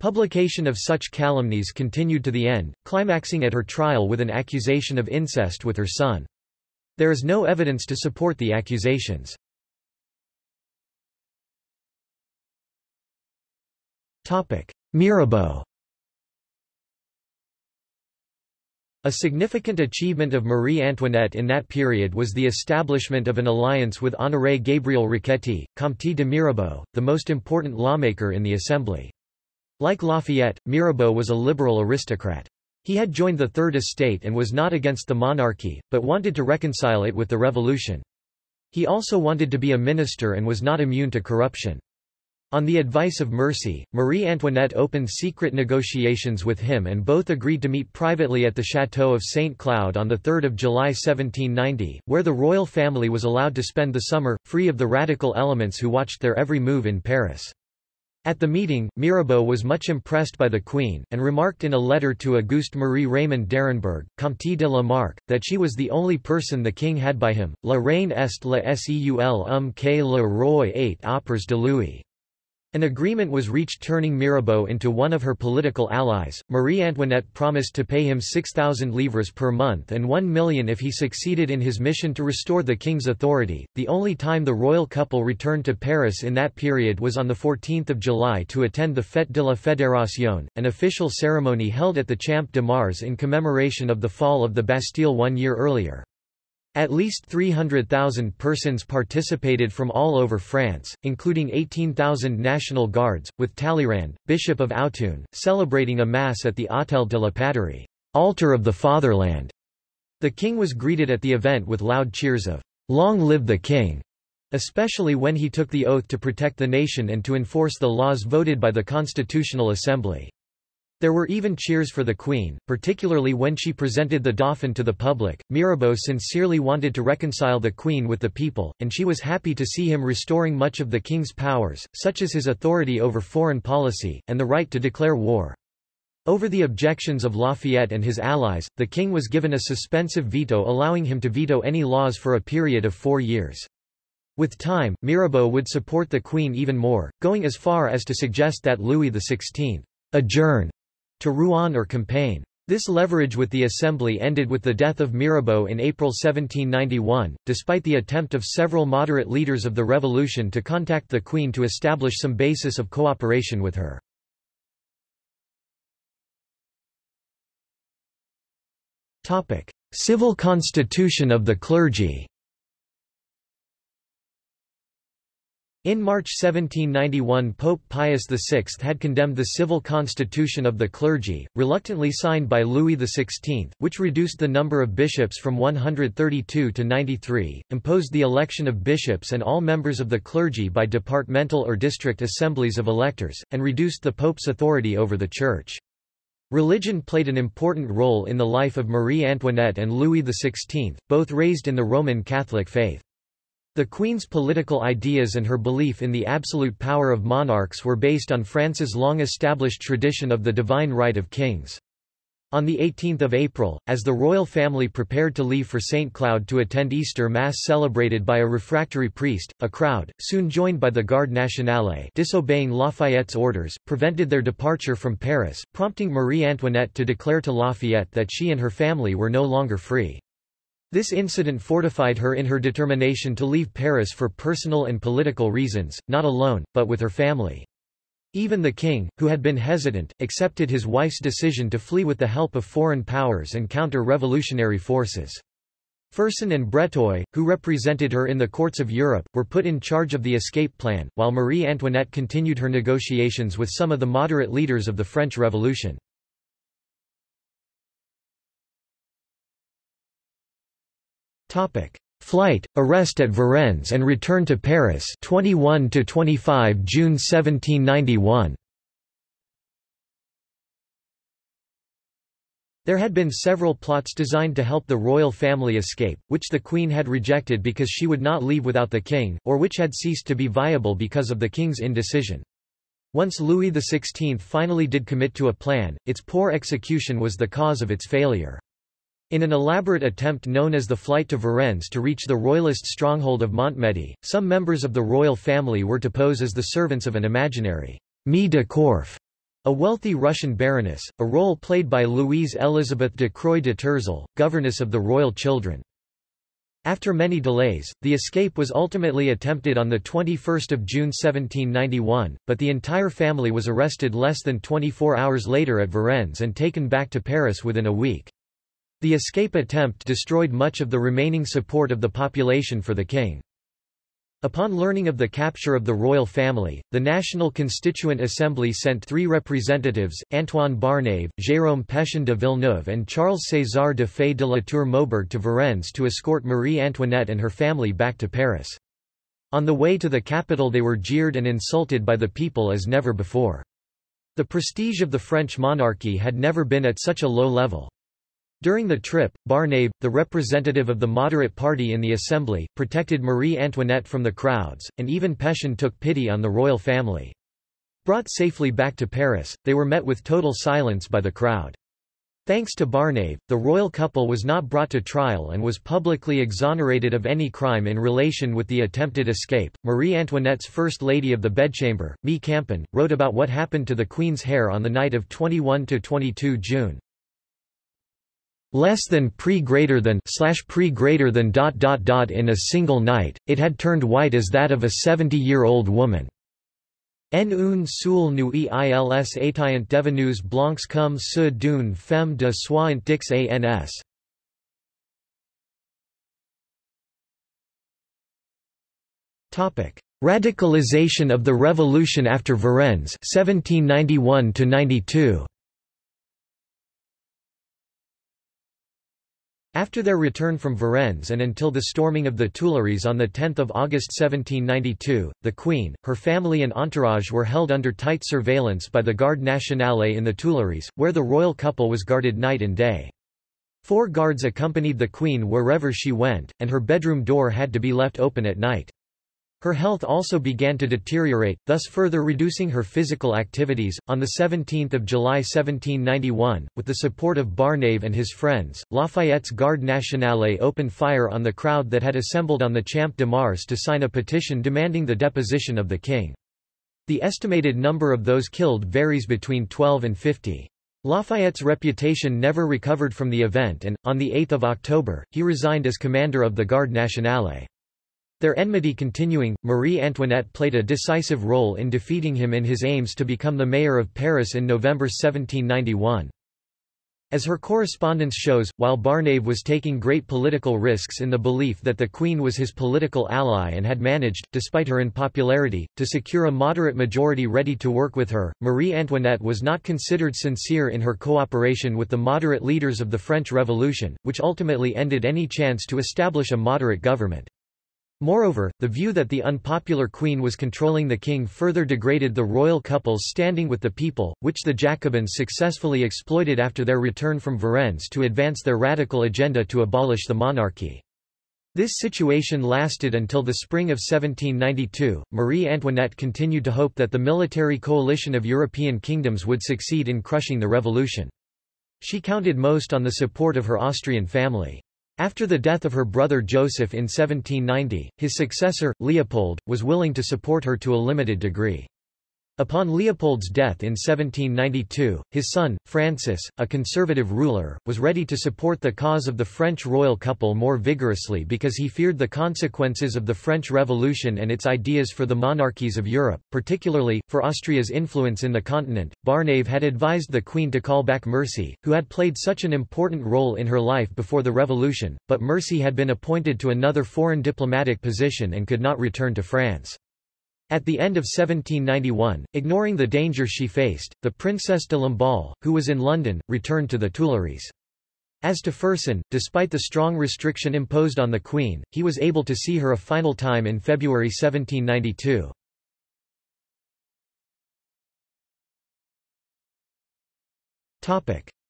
Publication of such calumnies continued to the end, climaxing at her trial with an accusation of incest with her son. There is no evidence to support the accusations. Mirabeau A significant achievement of Marie Antoinette in that period was the establishment of an alliance with Honoré Gabriel Riquetti, Comte de Mirabeau, the most important lawmaker in the Assembly. Like Lafayette, Mirabeau was a liberal aristocrat. He had joined the Third Estate and was not against the monarchy, but wanted to reconcile it with the revolution. He also wanted to be a minister and was not immune to corruption. On the advice of Mercy, Marie Antoinette opened secret negotiations with him and both agreed to meet privately at the Château of St. Cloud on 3 July 1790, where the royal family was allowed to spend the summer, free of the radical elements who watched their every move in Paris. At the meeting, Mirabeau was much impressed by the Queen, and remarked in a letter to Auguste Marie Raymond d'Arenberg, Comte de la Marck, that she was the only person the king had by him. La reine est la seul homme que le roi ait auprès de lui. An agreement was reached turning Mirabeau into one of her political allies. Marie Antoinette promised to pay him 6,000 livres per month and 1 million if he succeeded in his mission to restore the king's authority. The only time the royal couple returned to Paris in that period was on 14 July to attend the Fête de la Fédération, an official ceremony held at the Champ de Mars in commemoration of the fall of the Bastille one year earlier. At least 300,000 persons participated from all over France, including 18,000 National Guards, with Talleyrand, Bishop of Autun, celebrating a Mass at the Autel de la Patrie altar of the fatherland. The king was greeted at the event with loud cheers of, Long live the king! especially when he took the oath to protect the nation and to enforce the laws voted by the Constitutional Assembly. There were even cheers for the Queen, particularly when she presented the Dauphin to the public. Mirabeau sincerely wanted to reconcile the Queen with the people, and she was happy to see him restoring much of the King's powers, such as his authority over foreign policy, and the right to declare war. Over the objections of Lafayette and his allies, the king was given a suspensive veto allowing him to veto any laws for a period of four years. With time, Mirabeau would support the queen even more, going as far as to suggest that Louis XVI adjourn to Rouen or Compiègne. This leverage with the Assembly ended with the death of Mirabeau in April 1791, despite the attempt of several moderate leaders of the revolution to contact the Queen to establish some basis of cooperation with her. Civil constitution of the clergy In March 1791 Pope Pius VI had condemned the civil constitution of the clergy, reluctantly signed by Louis XVI, which reduced the number of bishops from 132 to 93, imposed the election of bishops and all members of the clergy by departmental or district assemblies of electors, and reduced the Pope's authority over the Church. Religion played an important role in the life of Marie Antoinette and Louis XVI, both raised in the Roman Catholic faith. The Queen's political ideas and her belief in the absolute power of monarchs were based on France's long-established tradition of the divine right of kings. On 18 April, as the royal family prepared to leave for St. Cloud to attend Easter Mass celebrated by a refractory priest, a crowd, soon joined by the Garde Nationale disobeying Lafayette's orders, prevented their departure from Paris, prompting Marie Antoinette to declare to Lafayette that she and her family were no longer free. This incident fortified her in her determination to leave Paris for personal and political reasons, not alone, but with her family. Even the king, who had been hesitant, accepted his wife's decision to flee with the help of foreign powers and counter-revolutionary forces. Fersen and Breteuil, who represented her in the courts of Europe, were put in charge of the escape plan, while Marie Antoinette continued her negotiations with some of the moderate leaders of the French Revolution. Flight, arrest at Varennes and return to Paris 21 to 25 June 1791. There had been several plots designed to help the royal family escape, which the queen had rejected because she would not leave without the king, or which had ceased to be viable because of the king's indecision. Once Louis XVI finally did commit to a plan, its poor execution was the cause of its failure. In an elaborate attempt known as the Flight to Varennes to reach the royalist stronghold of Montmedy, some members of the royal family were to pose as the servants of an imaginary Mie de Korff a wealthy Russian baroness, a role played by Louise Elizabeth de Croix de Tourzel, governess of the royal children. After many delays, the escape was ultimately attempted on 21 June 1791, but the entire family was arrested less than 24 hours later at Varennes and taken back to Paris within a week. The escape attempt destroyed much of the remaining support of the population for the king. Upon learning of the capture of the royal family, the National Constituent Assembly sent three representatives, Antoine Barnave, Jérôme Pétion de Villeneuve and Charles César de Fay de la Tour Maubourg to Varennes to escort Marie Antoinette and her family back to Paris. On the way to the capital they were jeered and insulted by the people as never before. The prestige of the French monarchy had never been at such a low level. During the trip, Barnave, the representative of the moderate party in the assembly, protected Marie Antoinette from the crowds, and even Pétion took pity on the royal family. Brought safely back to Paris, they were met with total silence by the crowd. Thanks to Barnave, the royal couple was not brought to trial and was publicly exonerated of any crime in relation with the attempted escape. Marie Antoinette's First Lady of the Bedchamber, Mie Campan, wrote about what happened to the Queen's hair on the night of 21 to 22 June less than pre greater than slash pre greater than dot dot dot in a single night, it had turned white as that of a 70-year-old woman. En une seule nuit ils étaient devenus blancs comme ceux d'une femme de soixante ans. Topic: Radicalization of the Revolution after Varennes 1791 92. After their return from Varennes and until the storming of the Tuileries on 10 August 1792, the Queen, her family and entourage were held under tight surveillance by the Garde Nationale in the Tuileries, where the royal couple was guarded night and day. Four guards accompanied the Queen wherever she went, and her bedroom door had to be left open at night. Her health also began to deteriorate, thus further reducing her physical activities. On 17 July 1791, with the support of Barnave and his friends, Lafayette's Garde Nationale opened fire on the crowd that had assembled on the Champ de Mars to sign a petition demanding the deposition of the king. The estimated number of those killed varies between 12 and 50. Lafayette's reputation never recovered from the event and, on 8 October, he resigned as commander of the Garde Nationale. Their enmity continuing, Marie Antoinette played a decisive role in defeating him in his aims to become the mayor of Paris in November 1791. As her correspondence shows, while Barnave was taking great political risks in the belief that the Queen was his political ally and had managed, despite her unpopularity, to secure a moderate majority ready to work with her, Marie Antoinette was not considered sincere in her cooperation with the moderate leaders of the French Revolution, which ultimately ended any chance to establish a moderate government. Moreover, the view that the unpopular queen was controlling the king further degraded the royal couple's standing with the people, which the Jacobins successfully exploited after their return from Varennes to advance their radical agenda to abolish the monarchy. This situation lasted until the spring of 1792. Marie Antoinette continued to hope that the military coalition of European kingdoms would succeed in crushing the revolution. She counted most on the support of her Austrian family. After the death of her brother Joseph in 1790, his successor, Leopold, was willing to support her to a limited degree. Upon Leopold's death in 1792, his son, Francis, a conservative ruler, was ready to support the cause of the French royal couple more vigorously because he feared the consequences of the French Revolution and its ideas for the monarchies of Europe, particularly, for Austria's influence in the continent. Barnave had advised the Queen to call back Mercy, who had played such an important role in her life before the Revolution, but Mercy had been appointed to another foreign diplomatic position and could not return to France. At the end of 1791, ignoring the danger she faced, the Princess de Lamballe, who was in London, returned to the Tuileries. As to Fersen, despite the strong restriction imposed on the Queen, he was able to see her a final time in February 1792.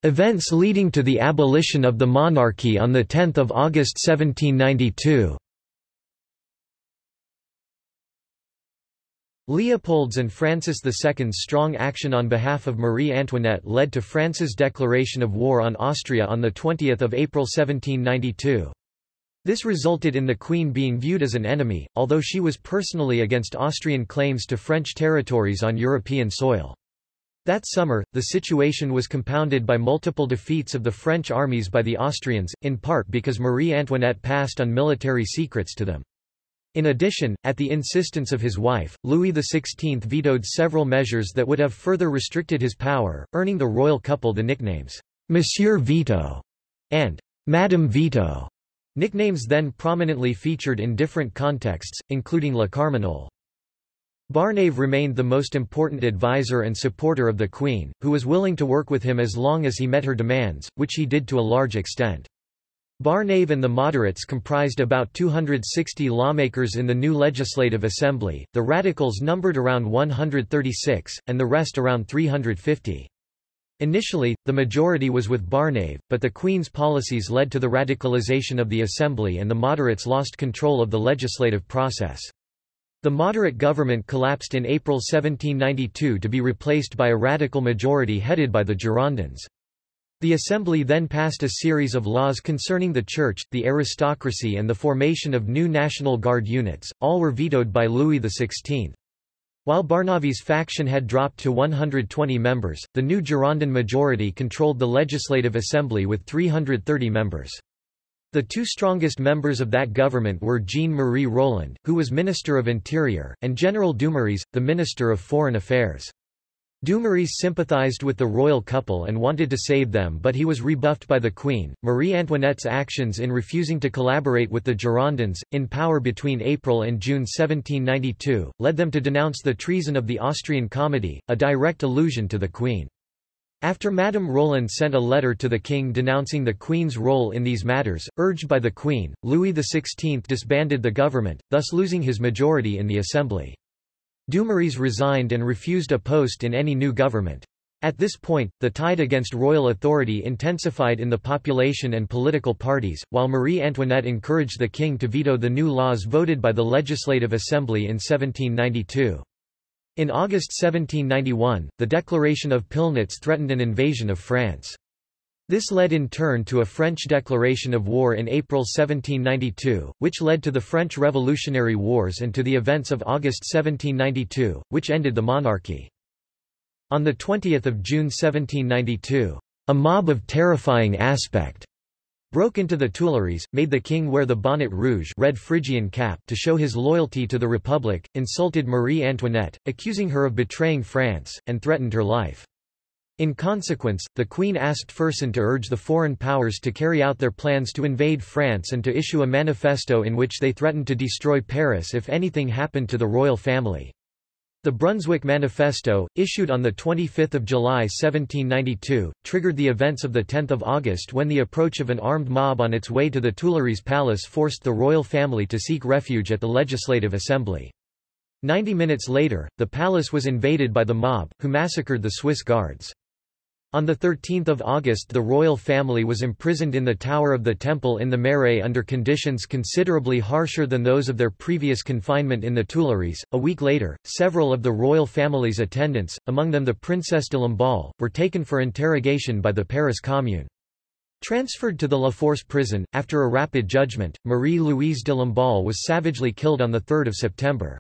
Events leading to the abolition of the monarchy on 10 August 1792 Leopold's and Francis II's strong action on behalf of Marie Antoinette led to France's declaration of war on Austria on 20 April 1792. This resulted in the Queen being viewed as an enemy, although she was personally against Austrian claims to French territories on European soil. That summer, the situation was compounded by multiple defeats of the French armies by the Austrians, in part because Marie Antoinette passed on military secrets to them. In addition, at the insistence of his wife, Louis XVI vetoed several measures that would have further restricted his power, earning the royal couple the nicknames, Monsieur Veto and Madame Veto, nicknames then prominently featured in different contexts, including La Carmagnole. Barnave remained the most important advisor and supporter of the Queen, who was willing to work with him as long as he met her demands, which he did to a large extent. Barnave and the moderates comprised about 260 lawmakers in the new Legislative Assembly, the radicals numbered around 136, and the rest around 350. Initially, the majority was with Barnave, but the Queen's policies led to the radicalization of the Assembly and the moderates lost control of the legislative process. The moderate government collapsed in April 1792 to be replaced by a radical majority headed by the Girondins. The Assembly then passed a series of laws concerning the Church, the aristocracy and the formation of new National Guard units, all were vetoed by Louis XVI. While Barnave's faction had dropped to 120 members, the new Girondin majority controlled the Legislative Assembly with 330 members. The two strongest members of that government were Jean-Marie Roland, who was Minister of Interior, and General Dumouriez, the Minister of Foreign Affairs. Dumouriez sympathized with the royal couple and wanted to save them but he was rebuffed by the Queen. Marie Antoinette's actions in refusing to collaborate with the Girondins, in power between April and June 1792, led them to denounce the treason of the Austrian Comedy, a direct allusion to the Queen. After Madame Roland sent a letter to the king denouncing the Queen's role in these matters, urged by the Queen, Louis XVI disbanded the government, thus losing his majority in the Assembly. Dumouriez resigned and refused a post in any new government. At this point, the tide against royal authority intensified in the population and political parties, while Marie Antoinette encouraged the king to veto the new laws voted by the Legislative Assembly in 1792. In August 1791, the Declaration of Pillnitz threatened an invasion of France. This led in turn to a French declaration of war in April 1792, which led to the French Revolutionary Wars and to the events of August 1792, which ended the monarchy. On 20 June 1792, a mob of terrifying aspect broke into the Tuileries, made the king wear the bonnet rouge red Phrygian cap to show his loyalty to the Republic, insulted Marie Antoinette, accusing her of betraying France, and threatened her life. In consequence, the Queen asked Fersen to urge the foreign powers to carry out their plans to invade France and to issue a manifesto in which they threatened to destroy Paris if anything happened to the royal family. The Brunswick Manifesto, issued on 25 July 1792, triggered the events of 10 August when the approach of an armed mob on its way to the Tuileries Palace forced the royal family to seek refuge at the Legislative Assembly. Ninety minutes later, the palace was invaded by the mob, who massacred the Swiss guards. On 13 August the royal family was imprisoned in the Tower of the Temple in the Marais under conditions considerably harsher than those of their previous confinement in the Tuileries. A week later, several of the royal family's attendants, among them the Princesse de Lamballe, were taken for interrogation by the Paris Commune. Transferred to the La Force prison, after a rapid judgment, Marie-Louise de Lamballe was savagely killed on 3 September.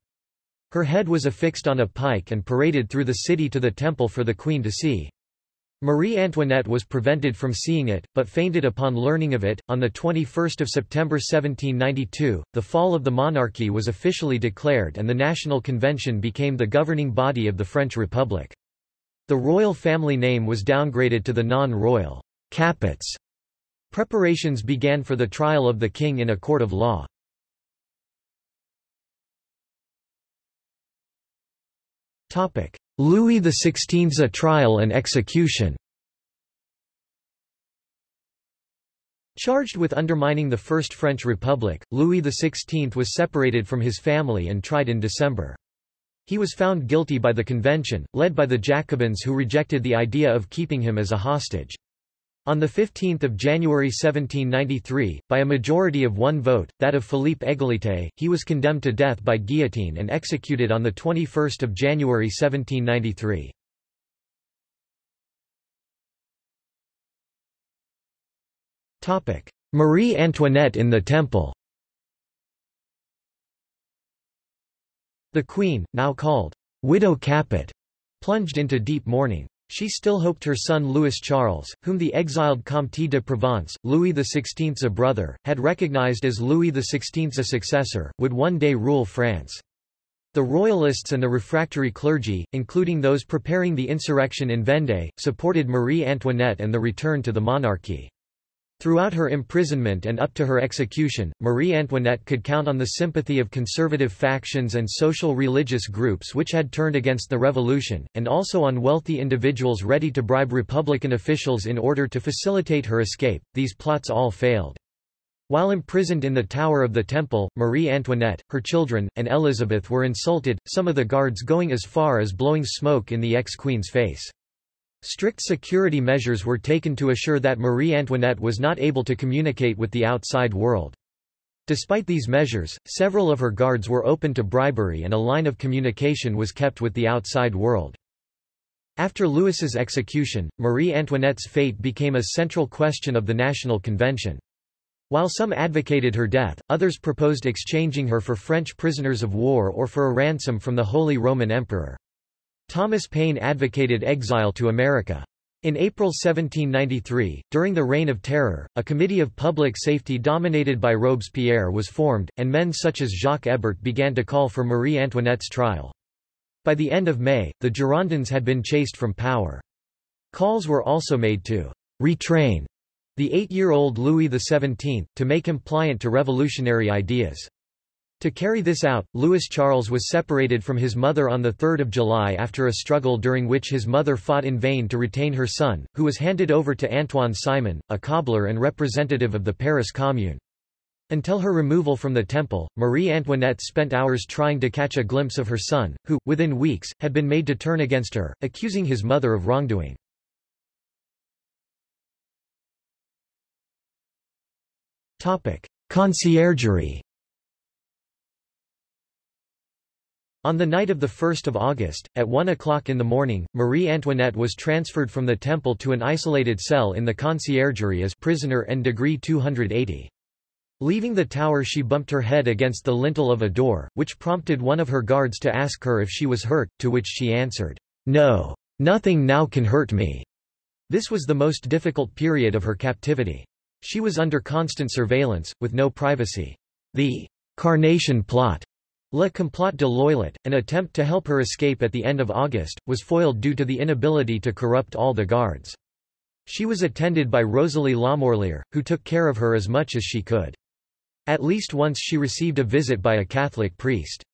Her head was affixed on a pike and paraded through the city to the temple for the queen to see. Marie Antoinette was prevented from seeing it, but fainted upon learning of it. On 21 September 1792, the fall of the monarchy was officially declared and the National Convention became the governing body of the French Republic. The royal family name was downgraded to the non-royal Capets. Preparations began for the trial of the king in a court of law. Louis XVI's trial and execution Charged with undermining the First French Republic, Louis XVI was separated from his family and tried in December. He was found guilty by the convention, led by the Jacobins who rejected the idea of keeping him as a hostage. On 15 January 1793, by a majority of one vote, that of Philippe Égalité, he was condemned to death by guillotine and executed on 21 January 1793. Marie Antoinette in the Temple The Queen, now called Widow Capet, plunged into deep mourning. She still hoped her son Louis Charles, whom the exiled Comte de Provence, Louis XVI's a brother, had recognized as Louis XVI's successor, would one day rule France. The royalists and the refractory clergy, including those preparing the insurrection in Vendée, supported Marie Antoinette and the return to the monarchy. Throughout her imprisonment and up to her execution, Marie Antoinette could count on the sympathy of conservative factions and social religious groups which had turned against the revolution, and also on wealthy individuals ready to bribe Republican officials in order to facilitate her escape. These plots all failed. While imprisoned in the Tower of the Temple, Marie Antoinette, her children, and Elizabeth were insulted, some of the guards going as far as blowing smoke in the ex-queen's face. Strict security measures were taken to assure that Marie Antoinette was not able to communicate with the outside world. Despite these measures, several of her guards were open to bribery and a line of communication was kept with the outside world. After Louis's execution, Marie Antoinette's fate became a central question of the National Convention. While some advocated her death, others proposed exchanging her for French prisoners of war or for a ransom from the Holy Roman Emperor. Thomas Paine advocated exile to America. In April 1793, during the Reign of Terror, a committee of public safety dominated by Robespierre was formed, and men such as Jacques Hébert began to call for Marie Antoinette's trial. By the end of May, the Girondins had been chased from power. Calls were also made to retrain the eight-year-old Louis XVII, to make him pliant to revolutionary ideas. To carry this out, Louis Charles was separated from his mother on 3 July after a struggle during which his mother fought in vain to retain her son, who was handed over to Antoine Simon, a cobbler and representative of the Paris Commune. Until her removal from the temple, Marie Antoinette spent hours trying to catch a glimpse of her son, who, within weeks, had been made to turn against her, accusing his mother of wrongdoing. Conciergerie On the night of 1 August, at 1 o'clock in the morning, Marie Antoinette was transferred from the temple to an isolated cell in the conciergerie as prisoner and degree 280. Leaving the tower she bumped her head against the lintel of a door, which prompted one of her guards to ask her if she was hurt, to which she answered, No. Nothing now can hurt me. This was the most difficult period of her captivity. She was under constant surveillance, with no privacy. The Carnation Plot Le Complot de l'Œillet, an attempt to help her escape at the end of August, was foiled due to the inability to corrupt all the guards. She was attended by Rosalie Lamorlière, who took care of her as much as she could. At least once she received a visit by a Catholic priest.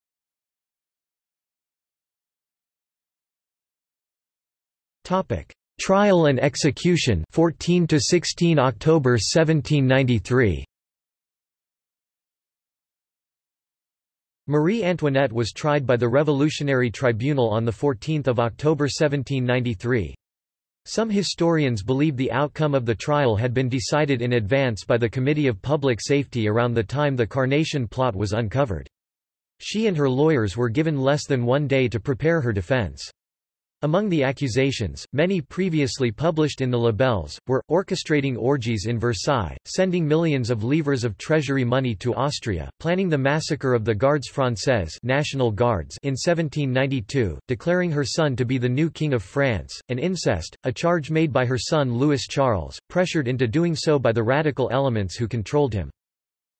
Topic: Trial and execution 14 to 16 October 1793 Marie Antoinette was tried by the Revolutionary Tribunal on 14 October 1793. Some historians believe the outcome of the trial had been decided in advance by the Committee of Public Safety around the time the Carnation plot was uncovered. She and her lawyers were given less than one day to prepare her defense. Among the accusations, many previously published in the libelles, were, orchestrating orgies in Versailles, sending millions of livres of treasury money to Austria, planning the massacre of the Gardes Françaises National Guards in 1792, declaring her son to be the new King of France, and incest, a charge made by her son Louis Charles, pressured into doing so by the radical elements who controlled him.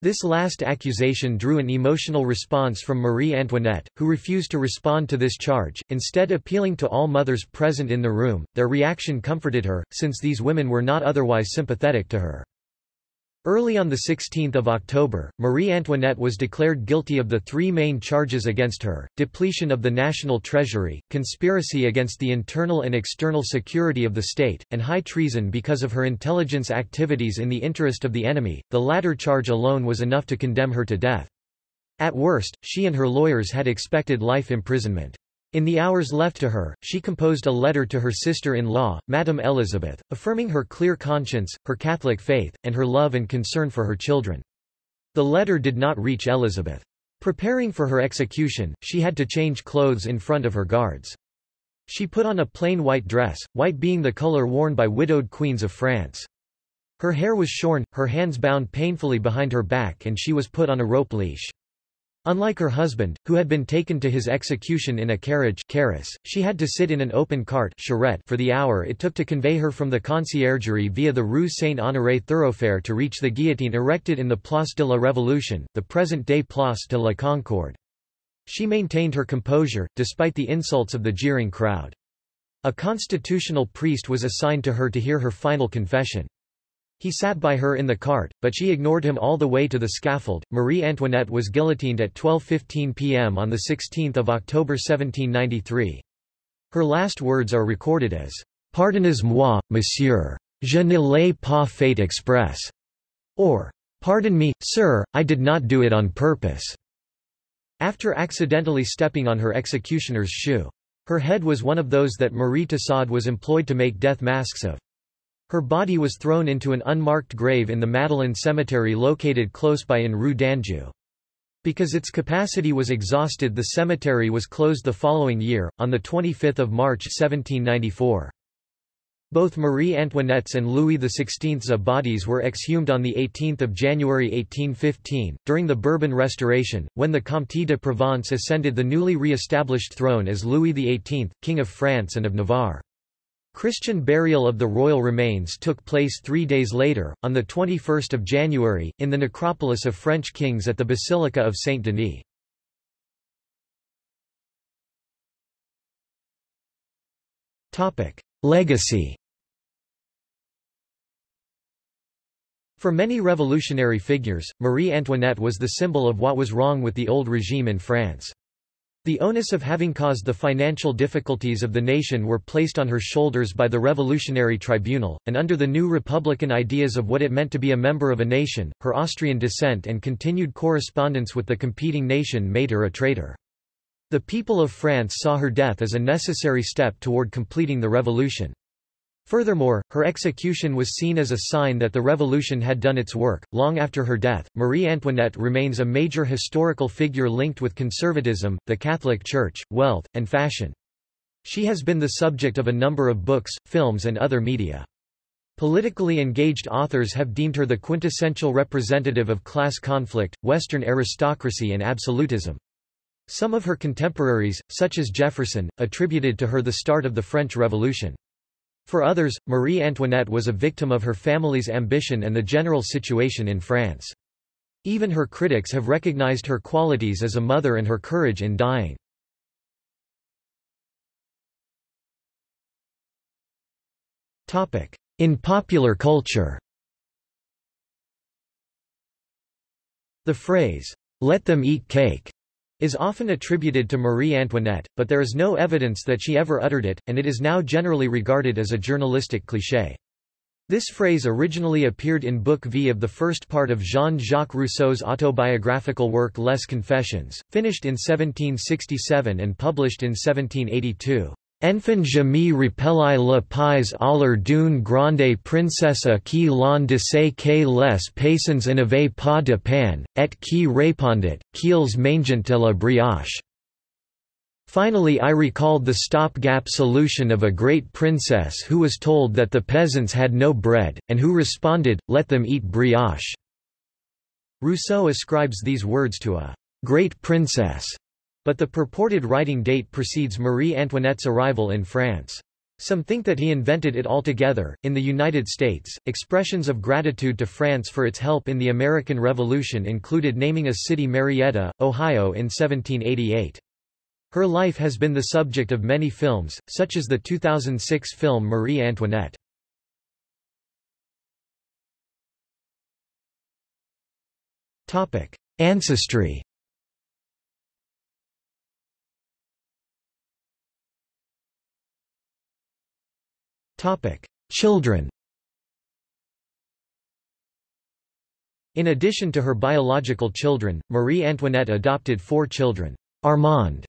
This last accusation drew an emotional response from Marie Antoinette, who refused to respond to this charge, instead appealing to all mothers present in the room. Their reaction comforted her, since these women were not otherwise sympathetic to her. Early on 16 October, Marie Antoinette was declared guilty of the three main charges against her, depletion of the national treasury, conspiracy against the internal and external security of the state, and high treason because of her intelligence activities in the interest of the enemy. The latter charge alone was enough to condemn her to death. At worst, she and her lawyers had expected life imprisonment. In the hours left to her, she composed a letter to her sister-in-law, Madame Elizabeth, affirming her clear conscience, her Catholic faith, and her love and concern for her children. The letter did not reach Elizabeth. Preparing for her execution, she had to change clothes in front of her guards. She put on a plain white dress, white being the color worn by widowed queens of France. Her hair was shorn, her hands bound painfully behind her back and she was put on a rope leash. Unlike her husband, who had been taken to his execution in a carriage carrosse, she had to sit in an open cart charrette for the hour it took to convey her from the conciergerie via the Rue Saint-Honoré thoroughfare to reach the guillotine erected in the Place de la Révolution, the present-day Place de la Concorde. She maintained her composure, despite the insults of the jeering crowd. A constitutional priest was assigned to her to hear her final confession. He sat by her in the cart, but she ignored him all the way to the scaffold. Marie Antoinette was guillotined at 12.15 p.m. on 16 October 1793. Her last words are recorded as, Pardonnez-moi, monsieur. Je ne l'ai pas fait express. Or, Pardon me, sir, I did not do it on purpose. After accidentally stepping on her executioner's shoe. Her head was one of those that Marie Tussaud was employed to make death masks of. Her body was thrown into an unmarked grave in the Madeleine Cemetery located close by in Rue d'Anjou. Because its capacity was exhausted the cemetery was closed the following year, on 25 March 1794. Both Marie Antoinette's and Louis XVI's bodies were exhumed on 18 January 1815, during the Bourbon Restoration, when the Comte de Provence ascended the newly re-established throne as Louis XVIII, King of France and of Navarre. Christian burial of the royal remains took place three days later, on 21 January, in the necropolis of French kings at the Basilica of Saint-Denis. Legacy For many revolutionary figures, Marie Antoinette was the symbol of what was wrong with the old regime in France. The onus of having caused the financial difficulties of the nation were placed on her shoulders by the Revolutionary Tribunal, and under the new republican ideas of what it meant to be a member of a nation, her Austrian descent and continued correspondence with the competing nation made her a traitor. The people of France saw her death as a necessary step toward completing the revolution. Furthermore, her execution was seen as a sign that the revolution had done its work. Long after her death, Marie Antoinette remains a major historical figure linked with conservatism, the Catholic Church, wealth, and fashion. She has been the subject of a number of books, films, and other media. Politically engaged authors have deemed her the quintessential representative of class conflict, Western aristocracy, and absolutism. Some of her contemporaries, such as Jefferson, attributed to her the start of the French Revolution. For others, Marie Antoinette was a victim of her family's ambition and the general situation in France. Even her critics have recognized her qualities as a mother and her courage in dying. In popular culture The phrase, "'Let them eat cake' is often attributed to Marie Antoinette, but there is no evidence that she ever uttered it, and it is now generally regarded as a journalistic cliché. This phrase originally appeared in Book V of the first part of Jean-Jacques Rousseau's autobiographical work Les Confessions, finished in 1767 and published in 1782. Enfin je me rappelai le pays aller d'une grande princesse qui l'on disait que les paysans n'avaient pas de pain, et qui répondit, qu'ils mangent de la brioche. Finally I recalled the stop-gap solution of a great princess who was told that the peasants had no bread, and who responded, let them eat brioche. Rousseau ascribes these words to a great princess but the purported writing date precedes Marie Antoinette's arrival in France. Some think that he invented it altogether. In the United States, expressions of gratitude to France for its help in the American Revolution included naming a city Marietta, Ohio in 1788. Her life has been the subject of many films, such as the 2006 film Marie Antoinette. Ancestry Children In addition to her biological children, Marie Antoinette adopted four children. Armand,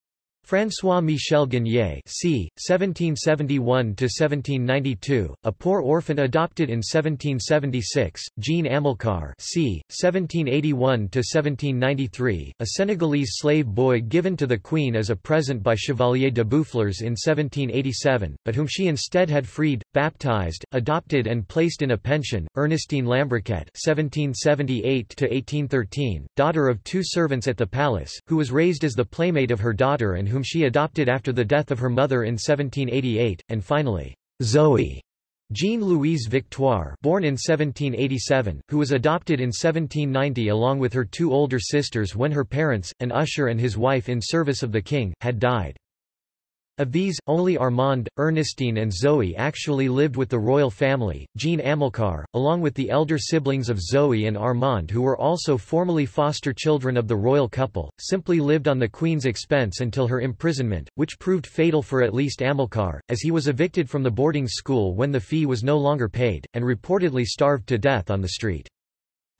François-Michel Guigné c. 1771–1792, a poor orphan adopted in 1776, Jean Amilcar c. 1781–1793, a Senegalese slave boy given to the Queen as a present by Chevalier de Boufflers in 1787, but whom she instead had freed, baptized, adopted and placed in a pension, Ernestine Lambriquet (1778–1813), daughter of two servants at the palace, who was raised as the playmate of her daughter and whom she adopted after the death of her mother in 1788, and finally, Zoe Jean-Louise Victoire born in 1787, who was adopted in 1790 along with her two older sisters when her parents, an usher and his wife in service of the king, had died. Of these, only Armand, Ernestine and Zoe actually lived with the royal family. Jean Amilcar, along with the elder siblings of Zoe and Armand who were also formally foster children of the royal couple, simply lived on the queen's expense until her imprisonment, which proved fatal for at least Amilcar, as he was evicted from the boarding school when the fee was no longer paid, and reportedly starved to death on the street.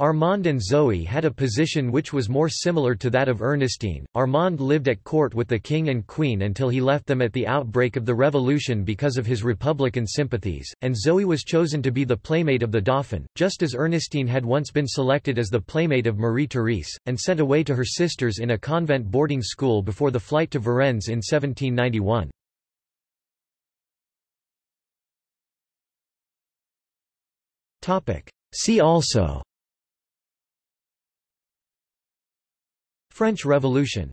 Armand and Zoe had a position which was more similar to that of Ernestine. Armand lived at court with the king and queen until he left them at the outbreak of the revolution because of his republican sympathies, and Zoe was chosen to be the playmate of the Dauphin, just as Ernestine had once been selected as the playmate of Marie-Therese, and sent away to her sisters in a convent boarding school before the flight to Varennes in 1791. See also French Revolution